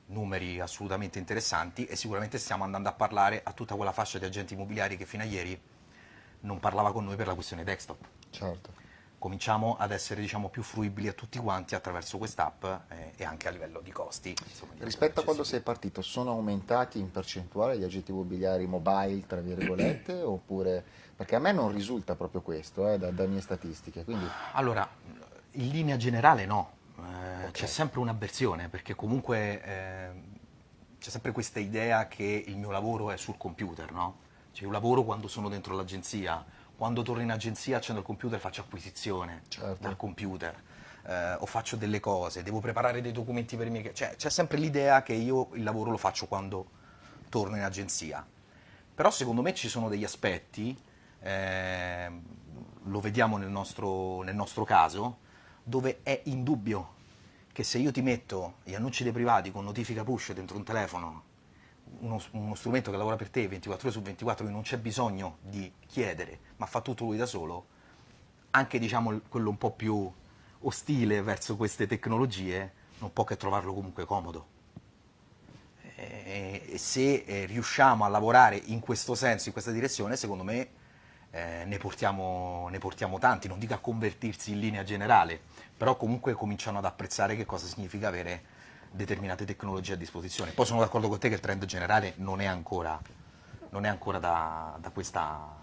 numeri assolutamente interessanti e sicuramente stiamo andando a parlare a tutta quella fascia di agenti immobiliari che fino a ieri non parlava con noi per la questione desktop. Certo cominciamo ad essere diciamo, più fruibili a tutti quanti attraverso quest'app eh, e anche a livello di costi. Insomma, di Rispetto a quando sei partito, sono aumentati in percentuale gli agenti immobiliari mobile, tra virgolette, <clears throat> oppure... Perché a me non risulta proprio questo, eh, da, da, mie statistiche. Quindi... Allora, in linea generale no, eh, okay. c'è sempre un'avversione, perché comunque eh, c'è sempre questa idea che il mio lavoro è sul computer, no? Cioè io lavoro quando sono dentro l'agenzia, quando torno in agenzia accendo il computer e faccio acquisizione certo. dal computer eh, o faccio delle cose, devo preparare dei documenti per i miei... Cioè, c'è sempre l'idea che io il lavoro lo faccio quando torno in agenzia. Però secondo me ci sono degli aspetti, eh, lo vediamo nel nostro, nel nostro caso, dove è indubbio che se io ti metto gli annunci dei privati con notifica push dentro un telefono uno, uno, strumento che lavora per te 24 ore su 24, che non c'è bisogno di chiedere, ma fa tutto lui da solo, anche diciamo quello un po' più ostile verso queste tecnologie, non può che trovarlo comunque comodo. E se eh, riusciamo a lavorare in questo senso, in questa direzione, secondo me eh, ne, portiamo, ne portiamo tanti, non dico a convertirsi in linea generale, però comunque cominciano ad apprezzare che cosa significa avere determinate tecnologie a disposizione. Poi sono d'accordo con te che il trend generale non è ancora, non è ancora da, da, questa,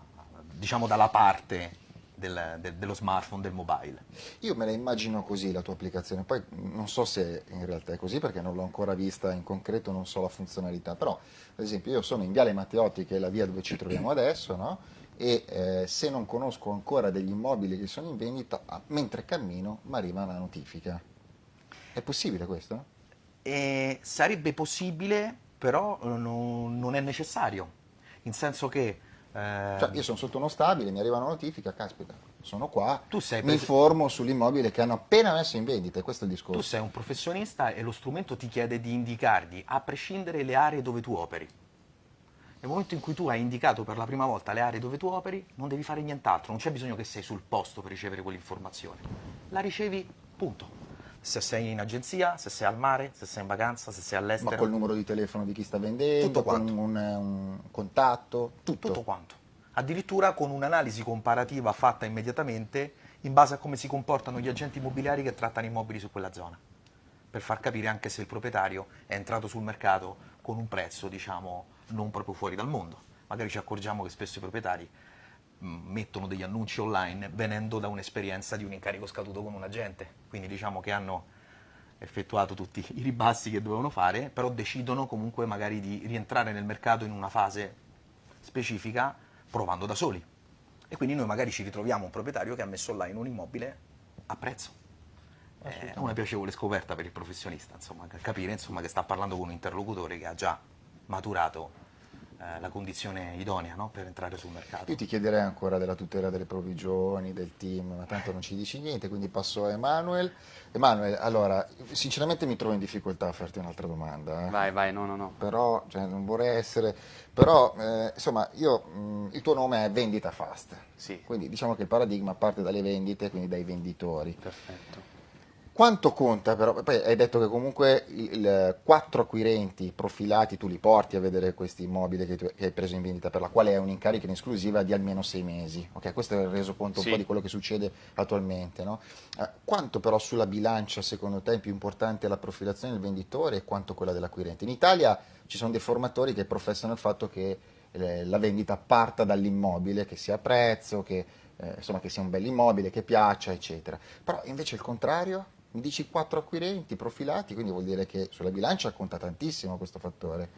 diciamo dalla parte del, de, dello smartphone, del mobile. Io me la immagino così la tua applicazione, poi non so se in realtà è così perché non l'ho ancora vista in concreto, non so la funzionalità, però ad esempio io sono in Viale Matteotti che è la via dove ci troviamo adesso, no? e eh, se non conosco ancora degli immobili che sono in vendita, mentre cammino mi arriva una notifica. È possibile questo? E sarebbe possibile, però eh, no, non è necessario, in senso che... Eh, cioè, io sono sotto uno stabile, mi arriva una notifica, caspita, sono qua, mi informo sull'immobile che hanno appena messo in vendita, questo è il discorso. Tu sei un professionista e lo strumento ti chiede di indicargli, a prescindere, le aree dove tu operi. Nel momento in cui tu hai indicato per la prima volta le aree dove tu operi, non devi fare nient'altro, non c'è bisogno che sei sul posto per ricevere quell'informazione. La ricevi, punto se sei in agenzia, se sei al mare, se sei in vacanza, se sei all'estero. Ma col numero di telefono di chi sta vendendo, tutto quanto. con un, un contatto, tutto. Tutto quanto. Addirittura con un'analisi comparativa fatta immediatamente in base a come si comportano gli agenti immobiliari che trattano immobili su quella zona, per far capire anche se il proprietario è entrato sul mercato con un prezzo, diciamo, non proprio fuori dal mondo. Magari ci accorgiamo che spesso i proprietari mettono degli annunci online venendo da un'esperienza di un incarico scaduto con un agente, quindi diciamo che hanno effettuato tutti i ribassi che dovevano fare, però decidono comunque magari di rientrare nel mercato in una fase specifica provando da soli. E quindi noi magari ci ritroviamo un proprietario che ha messo online un immobile a prezzo. È una piacevole scoperta per il professionista, insomma, capire insomma, che sta parlando con un interlocutore che ha già maturato eh, la condizione idonea no? per entrare sul mercato. Io ti chiederei ancora della tutela delle provvigioni, del team, ma tanto non ci dici niente, quindi passo a Emanuele. Emanuele, allora, sinceramente mi trovo in difficoltà a farti un'altra domanda. Eh. Vai, vai, no, no, no. Però, cioè, non vorrei essere... Però, eh, insomma, io, mh, il tuo nome è Vendita Fast. Sì. Quindi diciamo che il paradigma parte dalle vendite, quindi dai venditori. Perfetto. Quanto conta però? Poi hai detto che comunque quattro acquirenti profilati tu li porti a vedere questi immobili che, tu, che, hai preso in vendita, per la quale è un incarico in esclusiva di almeno sei mesi. Okay, questo è il resoconto sì. un po' di quello che succede attualmente. No? Eh, quanto però sulla bilancia secondo te è più importante la profilazione del venditore e quanto quella dell'acquirente? In Italia ci sono dei formatori che professano il fatto che eh, la vendita parta dall'immobile, che sia a prezzo, che, eh, insomma, che sia un bel immobile, che piaccia, eccetera. Però invece il contrario? Mi dici quattro acquirenti profilati, quindi vuol dire che sulla bilancia conta tantissimo questo fattore.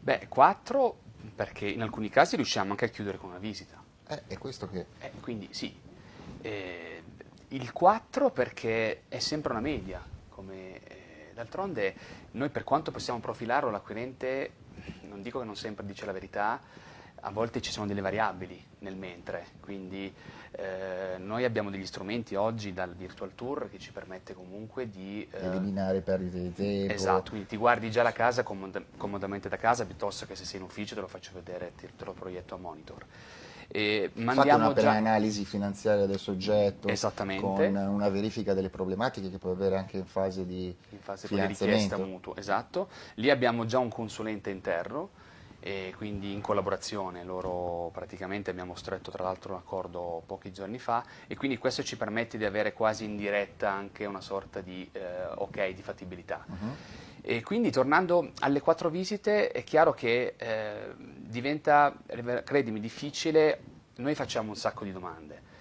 Beh, quattro perché in alcuni casi riusciamo anche a chiudere con una visita. Eh, è questo che... Eh, quindi sì. Eh, il 4 perché è sempre una media, come eh, d'altronde noi per quanto possiamo profilarlo l'acquirente, non dico che non sempre dice la verità, a volte ci sono delle variabili nel mentre, quindi eh, noi abbiamo degli strumenti oggi dal Virtual Tour che ci permette comunque di... Eh, Eliminare perdite di tempo. Esatto, quindi ti guardi già la casa comod comodamente da casa piuttosto che se sei in ufficio te lo faccio vedere, te, te lo proietto a monitor. E Fate una già... analisi finanziaria del soggetto con una verifica delle problematiche che può avere anche in fase di in fase di richiesta mutuo, esatto. Lì abbiamo già un consulente interno e quindi in collaborazione loro praticamente abbiamo stretto tra l'altro un accordo pochi giorni fa e quindi questo ci permette di avere quasi in diretta anche una sorta di eh, ok di fattibilità. Uh -huh. E quindi tornando alle quattro visite è chiaro che eh, diventa, credimi, difficile, noi facciamo un sacco di domande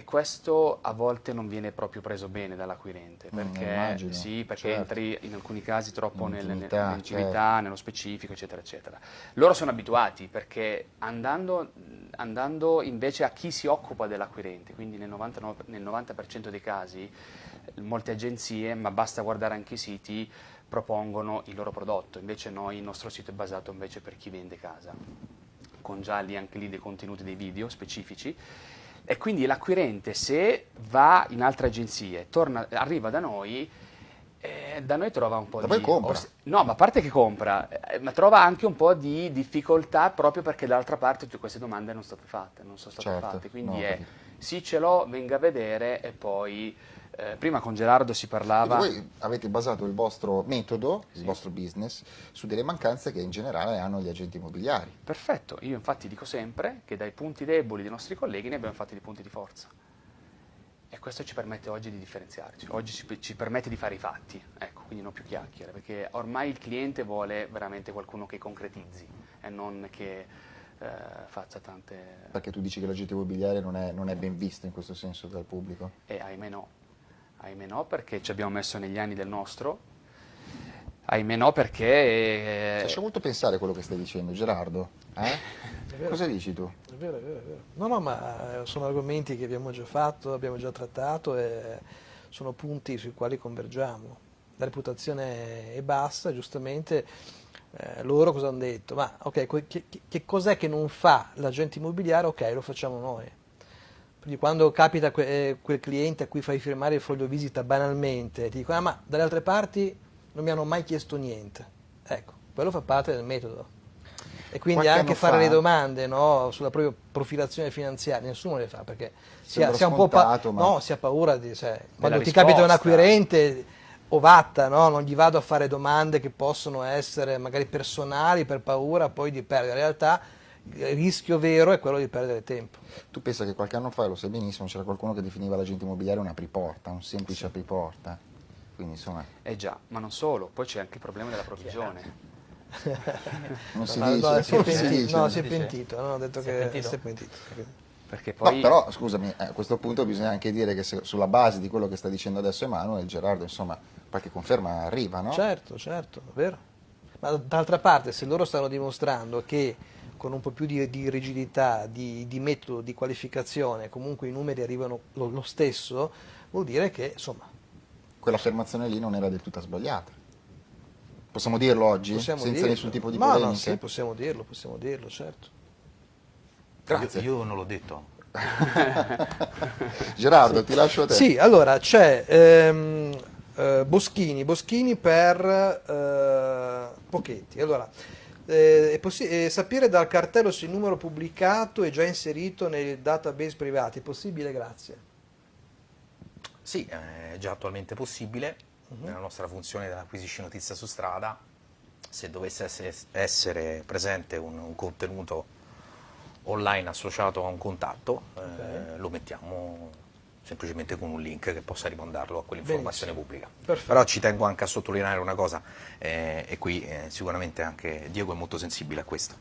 e questo a volte non viene proprio preso bene dall'acquirente, mm, perché, mm, sì, perché certo. entri in alcuni casi troppo nell'intimità, nel, certo. nello specifico, eccetera, eccetera. Loro sono abituati perché andando, andando invece a chi si occupa dell'acquirente, quindi nel 99, nel 90% dei casi, molte agenzie, ma basta guardare anche i siti, propongono il loro prodotto, invece noi, il nostro sito è basato invece per chi vende casa, con già lì anche lì dei contenuti, dei video specifici, e quindi l'acquirente se va in altre agenzie, torna, arriva da noi, eh, da noi trova un po' da di... compra. No, ma a parte che compra, eh, ma trova anche un po' di difficoltà proprio perché dall'altra parte tutte queste domande non sono state fatte, non sono state certo, fatte, quindi no, è sì ce l'ho, venga a vedere e poi eh, prima con Gerardo si parlava... Quindi voi avete basato il vostro metodo, sì. il vostro business, su delle mancanze che in generale hanno gli agenti immobiliari. Perfetto, io infatti dico sempre che dai punti deboli dei nostri colleghi ne abbiamo fatti dei punti di forza. E questo ci permette oggi di differenziarci, oggi ci, ci, permette di fare i fatti, ecco, quindi non più chiacchiere, perché ormai il cliente vuole veramente qualcuno che concretizzi e non che eh, faccia tante... Perché tu dici che l'agente immobiliare non è, non è ben visto in questo senso dal pubblico? E ahimè no, Ahimè no, perché ci abbiamo messo negli anni del nostro. Ahimè no, perché... Eh... Ci lascia molto pensare quello che stai dicendo, Gerardo. Eh? <laughs> Cosa dici tu? È vero, è vero, è vero. No, no, ma eh, sono argomenti che abbiamo già fatto, abbiamo già trattato e sono punti sui quali convergiamo. La reputazione è bassa, giustamente eh, loro cosa hanno detto? Ma ok, che, che cos'è che non fa l'agente immobiliare? Ok, lo facciamo noi. Quindi quando capita que eh, quel cliente a cui fai firmare il foglio visita banalmente, ti dicono ah, ma dalle altre parti non mi hanno mai chiesto niente. Ecco, quello fa parte del metodo. E quindi Qualche anche fare fa... le domande no, sulla propria profilazione finanziaria, nessuno le fa perché si ha, si ha, un po' pa no, si ha paura di... Cioè, quando ti risposta. capita un acquirente ovatta, no? non gli vado a fare domande che possono essere magari personali per paura poi di perdere. In realtà il rischio vero è quello di perdere tempo. Tu pensa che qualche anno fa, lo sai benissimo, c'era qualcuno che definiva l'agente immobiliare un apriporta, un semplice sì. apriporta. Quindi insomma... Eh già, ma non solo, poi c'è anche il problema della provvigione. <laughs> non si no, dice, no, si è pentito, no, si è pentito, no, ho detto si che pentito. si è pentito. Perché poi... No, però scusami, eh, a questo punto bisogna anche dire che se, sulla base di quello che sta dicendo adesso Emanuele, Gerardo, insomma, qualche conferma arriva, no? Certo, certo, vero. Ma d'altra parte, se loro stanno dimostrando che con un po' più di, di rigidità, di, di, metodo, di qualificazione, comunque i numeri arrivano lo, lo stesso, vuol dire che insomma... Quell'affermazione lì non era del tutto sbagliata. Possiamo dirlo oggi? Possiamo senza dirlo. nessun tipo di Ma polemica? No, sì, possiamo dirlo, possiamo dirlo, certo. Grazie. Io, io non l'ho detto. <laughs> Gerardo, sì. ti lascio a te. Sì, allora c'è ehm, eh, Boschini, Boschini per eh, Pochetti. Allora, eh, è sapere dal cartello se il numero pubblicato è già inserito nei database privati, è possibile? Grazie. Sì, è già attualmente possibile, uh -huh. nella nostra funzione di acquisisci notizia su strada, se dovesse essere, essere presente un, un, contenuto online associato a un contatto, okay. eh, lo mettiamo semplicemente con un link che possa rimandarlo a quell'informazione pubblica. Perfetto. Però ci tengo anche a sottolineare una cosa, eh, e qui eh, sicuramente anche Diego è molto sensibile a questo,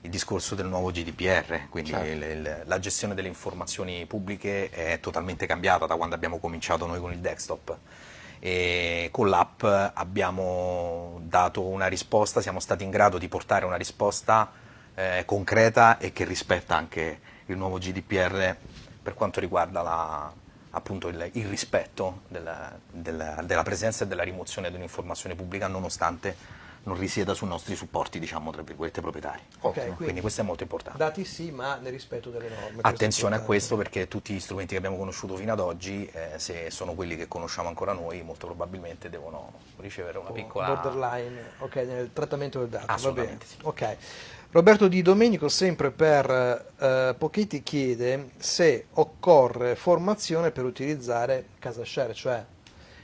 il discorso del nuovo GDPR, quindi certo. il, il, la gestione delle informazioni pubbliche è totalmente cambiata da quando abbiamo cominciato noi con il desktop. E con l'app abbiamo dato una risposta, siamo stati in grado di portare una risposta eh, concreta e che rispetta anche il nuovo GDPR per quanto riguarda la, appunto il, il rispetto della, della, della presenza e della rimozione di un'informazione pubblica nonostante non risieda sui nostri supporti, diciamo, tra virgolette, proprietari. Ok, quindi, quindi questo è molto importante. Dati sì, ma nel rispetto delle norme. Attenzione a questo perché tutti gli strumenti che abbiamo conosciuto fino ad oggi, eh, se sono quelli che conosciamo ancora noi, molto probabilmente devono ricevere una piccola... borderline, ok, nel trattamento del dato. Assolutamente bene. Ok. Roberto Di Domenico, sempre per eh, Pochetti, chiede se occorre formazione per utilizzare casa share, cioè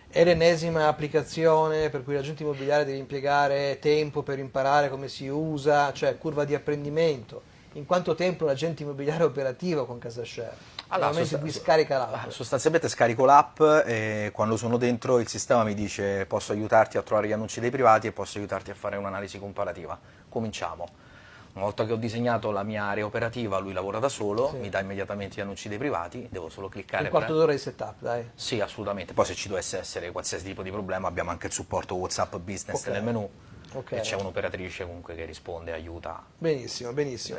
è l'ennesima applicazione per cui l'agente immobiliare deve impiegare tempo per imparare come si usa, cioè curva di apprendimento. In quanto tempo un agente immobiliare è operativo con casa share? Allora, Nel momento in sosta- cui scarica l'app. Sostanzialmente scarico l'app e quando sono dentro il sistema mi dice posso aiutarti a trovare gli annunci dei privati e posso aiutarti a fare un'analisi comparativa. Cominciamo. Una volta che ho disegnato la mia area operativa, lui lavora da solo, Sì. mi dà immediatamente gli annunci dei privati, devo solo cliccare Un quarto d'ora di setup, dai. Sì, assolutamente. Poi se ci dovesse essere qualsiasi tipo di problema abbiamo anche il supporto WhatsApp Business Ok. nel menu Ok. e c'è un'operatrice comunque che risponde, aiuta. Benissimo, benissimo.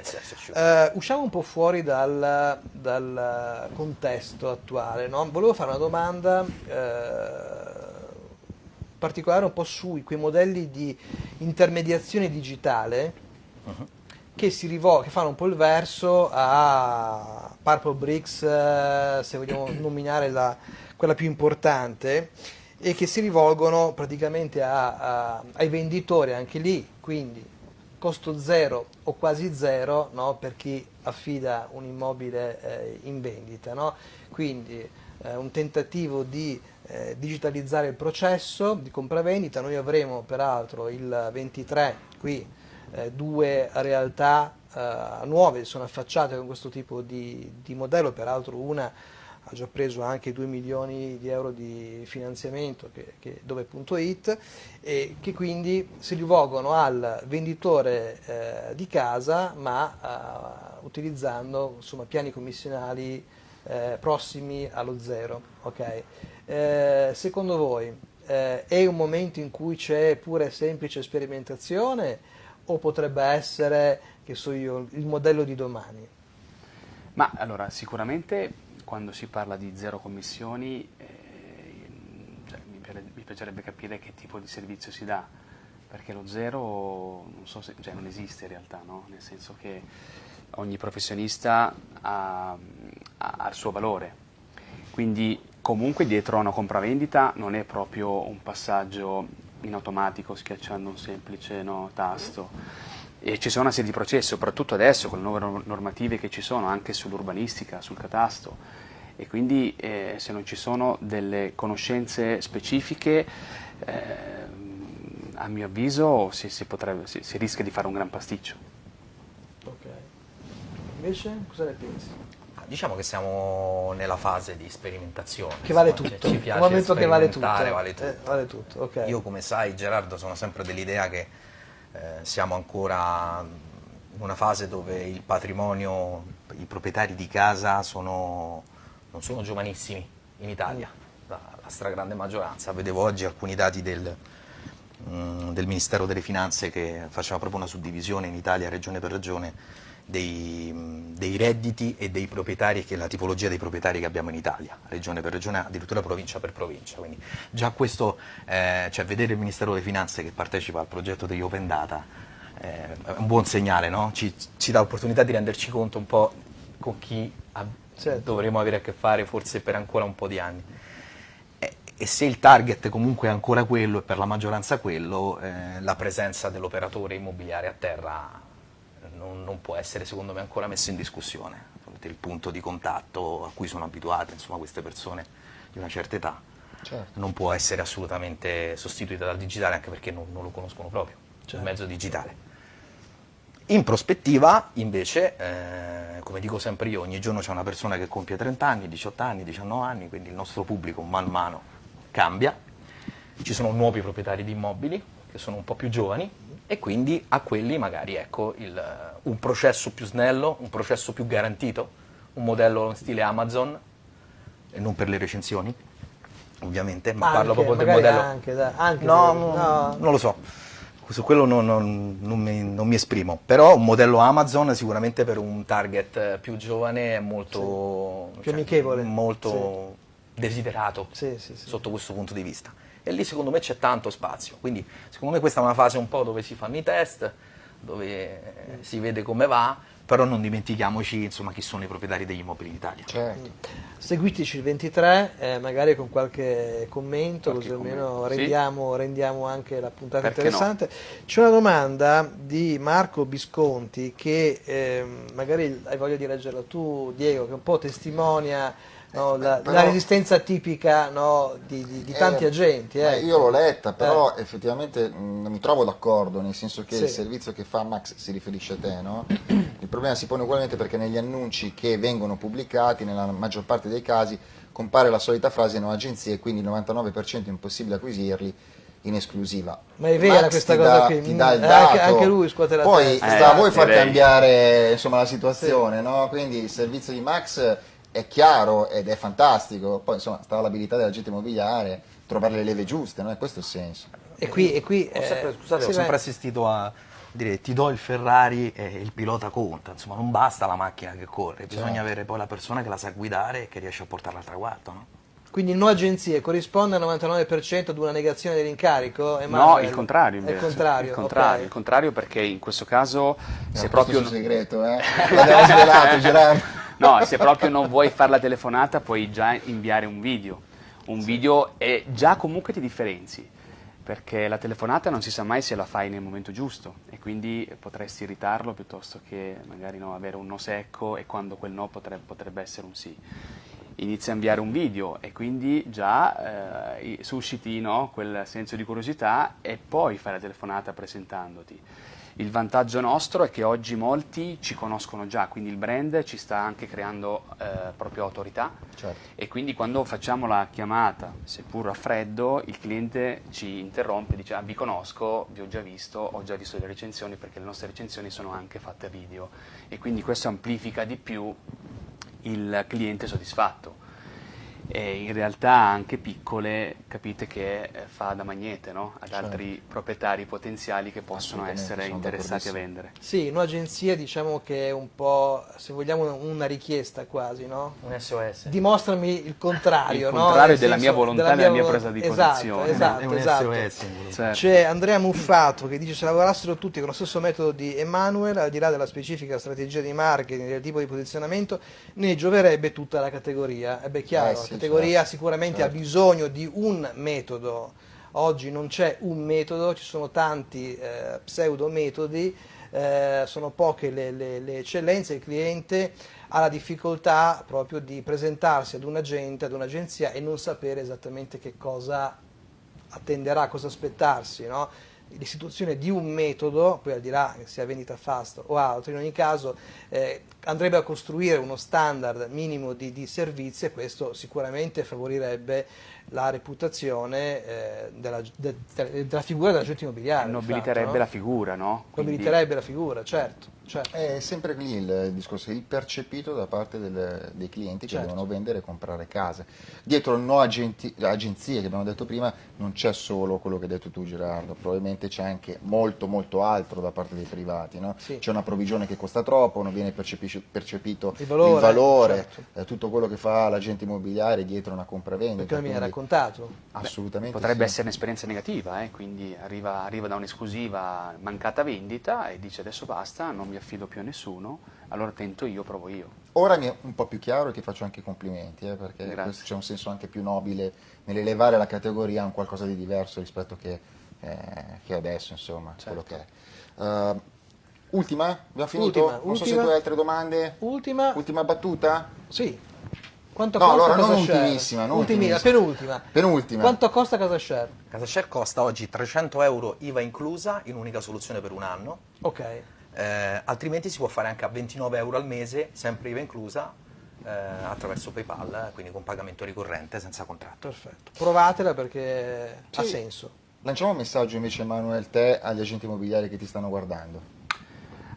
Eh, usciamo un po' fuori dal, dal contesto attuale. no? Volevo fare una domanda eh, particolare un po' su quei modelli di intermediazione digitale Mhm. Che, che fanno un po' il verso a Purple Bricks, eh, se vogliamo <clears throat> nominare la- quella più importante, e che si rivolgono praticamente a- a- ai venditori anche lì, quindi costo zero o quasi zero no, per chi affida un immobile eh, in vendita. no? Quindi eh, un tentativo di eh, digitalizzare il processo di compravendita. Noi avremo peraltro il 23 qui eh, due realtà eh, nuove sono affacciate con questo tipo di, di modello, peraltro una ha già preso anche 2 milioni di euro di finanziamento che, che, dove.it e che quindi si rivolgono al venditore eh, di casa ma eh, utilizzando insomma, piani commissionali eh, prossimi allo zero. ok? Eh, secondo voi eh, è un momento in cui c'è pure semplice sperimentazione o potrebbe essere, che so io, il modello di domani? Ma allora, sicuramente quando si parla di zero commissioni eh, cioè, mi, piace- mi piacerebbe capire che tipo di servizio si dà, perché lo zero non, so se- cioè, non esiste in realtà, no? nel senso che ogni professionista ha, ha- ha il suo valore, quindi comunque dietro a una compravendita non è proprio un passaggio in automatico schiacciando un semplice no, tasto. E ci sono una serie di processi, soprattutto adesso con le nuove norm- normative che ci sono anche sull'urbanistica, sul catasto. E quindi eh, se non ci sono delle conoscenze specifiche, ehm, a mio avviso si, si potrebbe- si- si rischia di fare un gran pasticcio. Ok. Invece cosa ne pensi? Diciamo che siamo nella fase di sperimentazione. Che vale insomma, tutto, ci un piace momento che vale tutto. vale tutto. Eh, vale tutto, ok. Io come sai Gerardo sono sempre dell'idea che eh, siamo ancora in una fase dove il patrimonio, i proprietari di casa sono, non sono giovanissimi in Italia, la, la stragrande maggioranza. Vedevo oggi alcuni dati del, mm, del Ministero delle Finanze che faceva proprio una suddivisione in Italia regione per regione dei, dei redditi e dei proprietari, che è la tipologia dei proprietari che abbiamo in Italia, regione per regione, addirittura provincia per provincia. Quindi già questo, eh, cioè vedere il Ministero delle Finanze che partecipa al progetto degli Open Data eh, è un buon segnale, no? ci, ci dà l'opportunità di renderci conto un po' con chi Certo. dovremo avere a che fare forse per ancora un po' di anni. E, e se il target comunque è ancora quello e per la maggioranza quello, eh, la presenza dell'operatore immobiliare a terra non, non può essere secondo me ancora messo in discussione. Il punto di contatto a cui sono abituate insomma, queste persone di una certa età Certo. non può essere assolutamente sostituita dal digitale anche perché non, non lo conoscono proprio, Certo. il mezzo digitale. In prospettiva, invece, eh, come dico sempre io, ogni giorno c'è una persona che compie 30 anni, 18 anni, 19 anni, quindi il nostro pubblico man mano cambia. Ci sono nuovi proprietari di immobili che sono un po' più giovani e quindi a quelli magari ecco, il, un processo più snello, un processo più garantito, un modello in stile Amazon, e non per le recensioni, ovviamente, ma Anche, parlo proprio del modello... anche, dai, anche no, no, no. non lo so. su quello non, non- non mi, non mi esprimo, però un modello Amazon sicuramente per un target più giovane è molto, Più amichevole. molto desiderato Sì, sì, sì. sotto questo punto di vista. E lì secondo me c'è tanto spazio, quindi secondo me questa è una fase un po' dove si fanno i test, dove eh, si vede come va, però non dimentichiamoci insomma chi sono i proprietari degli immobili in Italia. Certo. Seguiteci il 23, eh, magari con qualche commento, Qualche così almeno commento, sì. rendiamo, rendiamo anche la puntata Perché no? interessante. C'è una domanda di Marco Bisconti che ehm, magari hai voglia di leggerla tu, Diego, che un po' testimonia no, la, però- la resistenza tipica no, di, di- di tanti Eh, agenti. eh, io l'ho letta, però effettivamente mh, non mi trovo d'accordo, nel senso che Sì. il servizio che fa Max si riferisce a te, no? Il problema si pone ugualmente perché negli annunci che vengono pubblicati, nella maggior parte dei casi, compare la solita frase no agenzie, quindi il 99% è impossibile acquisirli in esclusiva. Ma è vera Max questa cosa dà- qui? ti dà il Mm, anche- dato. anche lui scuote la Poi testa. sta a Eh, voi far cambiare insomma, la situazione, no? Quindi il servizio di Max è chiaro ed è fantastico, poi insomma sta all'abilità dell'agente immobiliare trovare le leve giuste, no? È questo il senso. E qui, e qui Ho sempre, eh, scusate, sì, ho sempre assistito a dire ti do il Ferrari e il pilota conta, insomma non basta la macchina che corre, bisogna Certo. avere poi la persona che la sa guidare e che riesce a portarla al traguardo. No? Quindi no agenzie corrisponde al 99% ad una negazione dell'incarico? No, il contrario È invece. il contrario, il contrario, ok. il contrario perché in questo caso se È proprio questo il segreto, eh? <laughs> L'abbiamo svelato, Gerardo. No, se proprio non vuoi fare la telefonata puoi già inviare un video. Un video e già comunque ti differenzi, perché la telefonata non si sa mai se la fai nel momento giusto e quindi potresti irritarlo piuttosto che magari no, avere un no secco e quando quel no potrebbe, potrebbe essere un sì. Inizia a inviare un video e quindi già eh, susciti no, quel senso di curiosità e poi fai la telefonata presentandoti. Il vantaggio nostro è che oggi molti ci conoscono già, quindi il brand ci sta anche creando eh, proprio autorità Certo. e quindi quando facciamo la chiamata, seppur a freddo, il cliente ci interrompe e dice ah, vi conosco, vi ho già visto, ho già visto le recensioni perché le nostre recensioni sono anche fatte a video e quindi questo amplifica di più il cliente soddisfatto. E in realtà anche piccole capite che eh, fa da magnete no? ad Certo. altri proprietari potenziali che possono essere interessati a vendere. Sì, un'agenzia diciamo che è un po', se vogliamo, una richiesta quasi, no? Un SOS. Dimostrami il contrario, Il no? contrario Nel della senso, mia volontà e della mia presa di esatto, posizione. Esatto, è un esatto. SOS. Certo. C'è Andrea Muffato che dice se lavorassero tutti con lo stesso metodo di Emanuele, al di là della specifica strategia di marketing del tipo di posizionamento, ne gioverebbe tutta la categoria. E beh, chiaro, Eh sì, categoria certo, sicuramente certo. ha bisogno di un metodo. Oggi non c'è un metodo, ci sono tanti eh, pseudo metodi, eh, sono poche le, le- le eccellenze, il cliente ha la difficoltà proprio di presentarsi ad un agente, ad un'agenzia e non sapere esattamente che cosa attenderà, cosa aspettarsi, no? L'istituzione di un metodo, poi al di là che sia vendita fast o altro, in ogni caso eh, andrebbe a costruire uno standard minimo di, di servizi e questo sicuramente favorirebbe la reputazione eh, della, de- de- della figura dell'agente immobiliare. Nobiliterebbe fatto, la no? figura, no? Quindi- Nobiliterebbe la figura, certo. certo. È sempre lì il discorso, il percepito da parte del- dei clienti che Certo. devono vendere e comprare case. Dietro il no agenti- agenzie che abbiamo detto prima non c'è solo quello che hai detto tu Gerardo, probabilmente c'è anche molto molto altro da parte dei privati. no? Sì. C'è una provvigione che costa troppo, non viene percepito Il valore, valore, certo. eh, tutto quello che fa l'agente immobiliare dietro una compravendita. Perché non mi raccontato. Assolutamente Potrebbe sì. essere un'esperienza negativa, eh, quindi arriva, arriva da un'esclusiva mancata vendita e dice adesso basta, non mi affido più a nessuno, allora tento io, provo io. Ora mi è un po' più chiaro e ti faccio anche i complimenti, eh, perché c'è un senso anche più nobile nell'elevare la categoria a un qualcosa di diverso rispetto che, eh, che adesso, insomma, Certo. quello che è. Eh, ultima? Abbiamo finito? Ultima, non so se ultima. tu hai altre domande. Ultima, Ultima battuta? sì. Quanto No, costa allora, non Casa Share? ultimissima, non Ultimissima, ultimissima. penultima. Penultima. Quanto costa Casa Share? Casa Share costa oggi 300 euro IVA inclusa in unica soluzione per un anno, Ok. eh, altrimenti si può fare anche a 29 euro al mese, sempre IVA inclusa, eh, attraverso PayPal, quindi con pagamento ricorrente senza contratto. Perfetto, provatela perché ha Sì. senso. Lanciamo un messaggio invece, Emanuele, te agli agenti immobiliari che ti stanno guardando.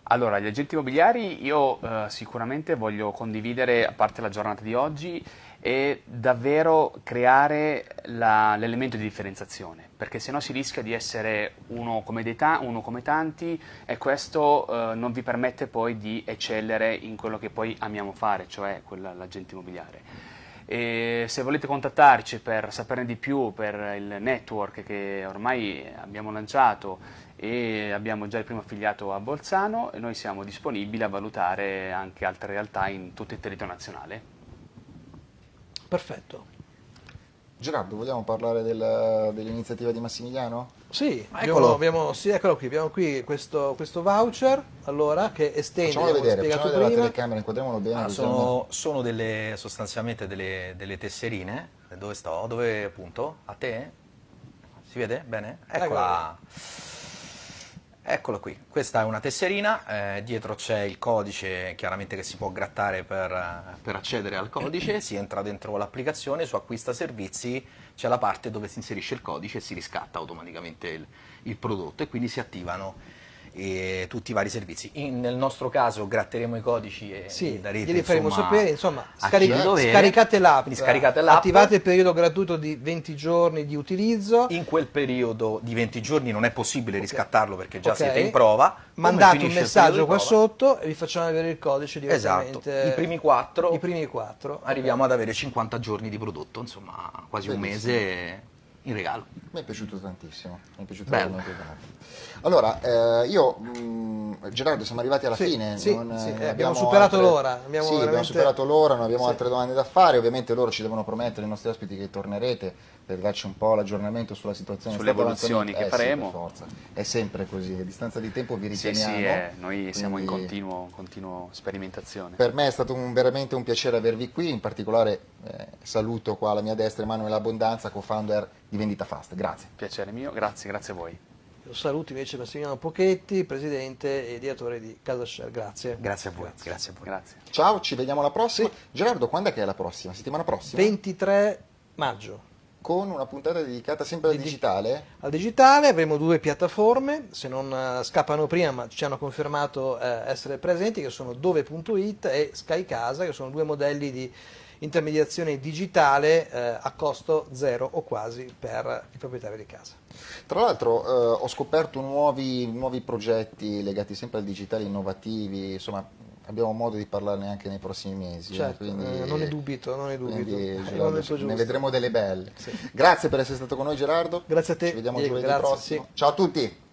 Allora, gli agenti immobiliari io eh, sicuramente voglio condividere, a parte la giornata di oggi, è davvero creare l'elemento di differenziazione, perché se no si rischia di essere uno come, dei uno come tanti e questo eh, non vi permette poi di eccellere in quello che poi amiamo fare, cioè l'agente immobiliare. E se volete contattarci per saperne di più per il network che ormai abbiamo lanciato e abbiamo già il primo affiliato a Bolzano, noi siamo disponibili a valutare anche altre realtà in tutto il territorio nazionale. Perfetto. Gerardo, vogliamo parlare del- dell'iniziativa di Massimiliano? Sì, eccolo. abbiamo- sì, eccolo qui, abbiamo qui questo, questo voucher, allora, che estende, Facciamolo vedere, facciamo vedere la telecamera, inquadriamolo bene. Ah, sono sono delle, sostanzialmente delle, delle tesserine. Dove sto? Dove appunto? A te? Si vede? Bene? Eccola. Eccola qui, questa è una tesserina, eh, dietro c'è il codice chiaramente che si può grattare per, eh, per accedere al codice, <clears throat> si entra dentro l'applicazione, su acquista servizi c'è la parte dove si inserisce il codice e si riscatta automaticamente il, il prodotto e quindi si attivano eh, tutti i vari servizi. In- nel nostro caso gratteremo i codici e Sì, li darete glieli faremo insomma, sapere, insomma, a scaric- chi di dovere. scaricate l'app, Quindi scaricate l'app. attivate il periodo gratuito di 20 giorni di utilizzo, In quel periodo di 20 giorni non è possibile riscattarlo perché già Ok. siete in prova. Mandate un messaggio qua sotto e vi facciamo avere il codice Esatto, direttamente. i primi quattro I primi quattro. arriviamo ad avere 50 giorni di prodotto, insomma quasi un Bellissimo. mese in regalo. Mi è piaciuto tantissimo, mi è piaciuto Bello. Allora, eh, io, mh, Gerardo, siamo arrivati alla Sì, fine. sì, non, sì, eh, eh, abbiamo superato l'ora, abbiamo sì, abbiamo veramente- superato l'ora, non abbiamo Sì. altre domande da fare. Ovviamente loro ci devono promettere, i nostri ospiti, che tornerete per darci un po' l'aggiornamento sulla situazione. Sulle evoluzioni che eh, sì, faremo. per forza. È sempre così, a distanza di tempo vi Sì, richiamiamo. sì, eh, noi siamo in continuo, continuo sperimentazione. Per me è stato un- veramente un piacere avervi qui, in particolare eh, saluto qua alla mia destra Emanuele Abbondanza, co-founder di Vendita Fast. Grazie. Piacere mio, grazie, grazie a voi. Io saluto invece Massimiliano Pochetti, presidente e direttore di Casa Share. Grazie. Grazie a voi, grazie, a voi. Grazie. Ciao, ci vediamo alla prossima. Gerardo, quando è che è la prossima? Settimana prossima? 23 maggio. Con una puntata dedicata sempre al Di- digitale? Al digitale avremo due piattaforme, se non eh, scappano prima, ma ci hanno confermato eh, essere presenti, che sono dove.it e Sky Casa, che sono due modelli di intermediazione digitale eh, a costo zero o quasi per il proprietario di casa. Tra l'altro eh, ho scoperto nuovi, nuovi progetti legati sempre al digitale innovativi, insomma abbiamo modo di parlarne anche nei prossimi mesi. eh, Certo, quindi- eh, non ne dubito, non ne dubito. quindi, Gerardo, ne giusto. vedremo delle belle. Sì. Grazie per essere stato con noi Gerardo. Grazie a te, Ci vediamo Diego, giovedì grazie, prossimo. Ciao a tutti.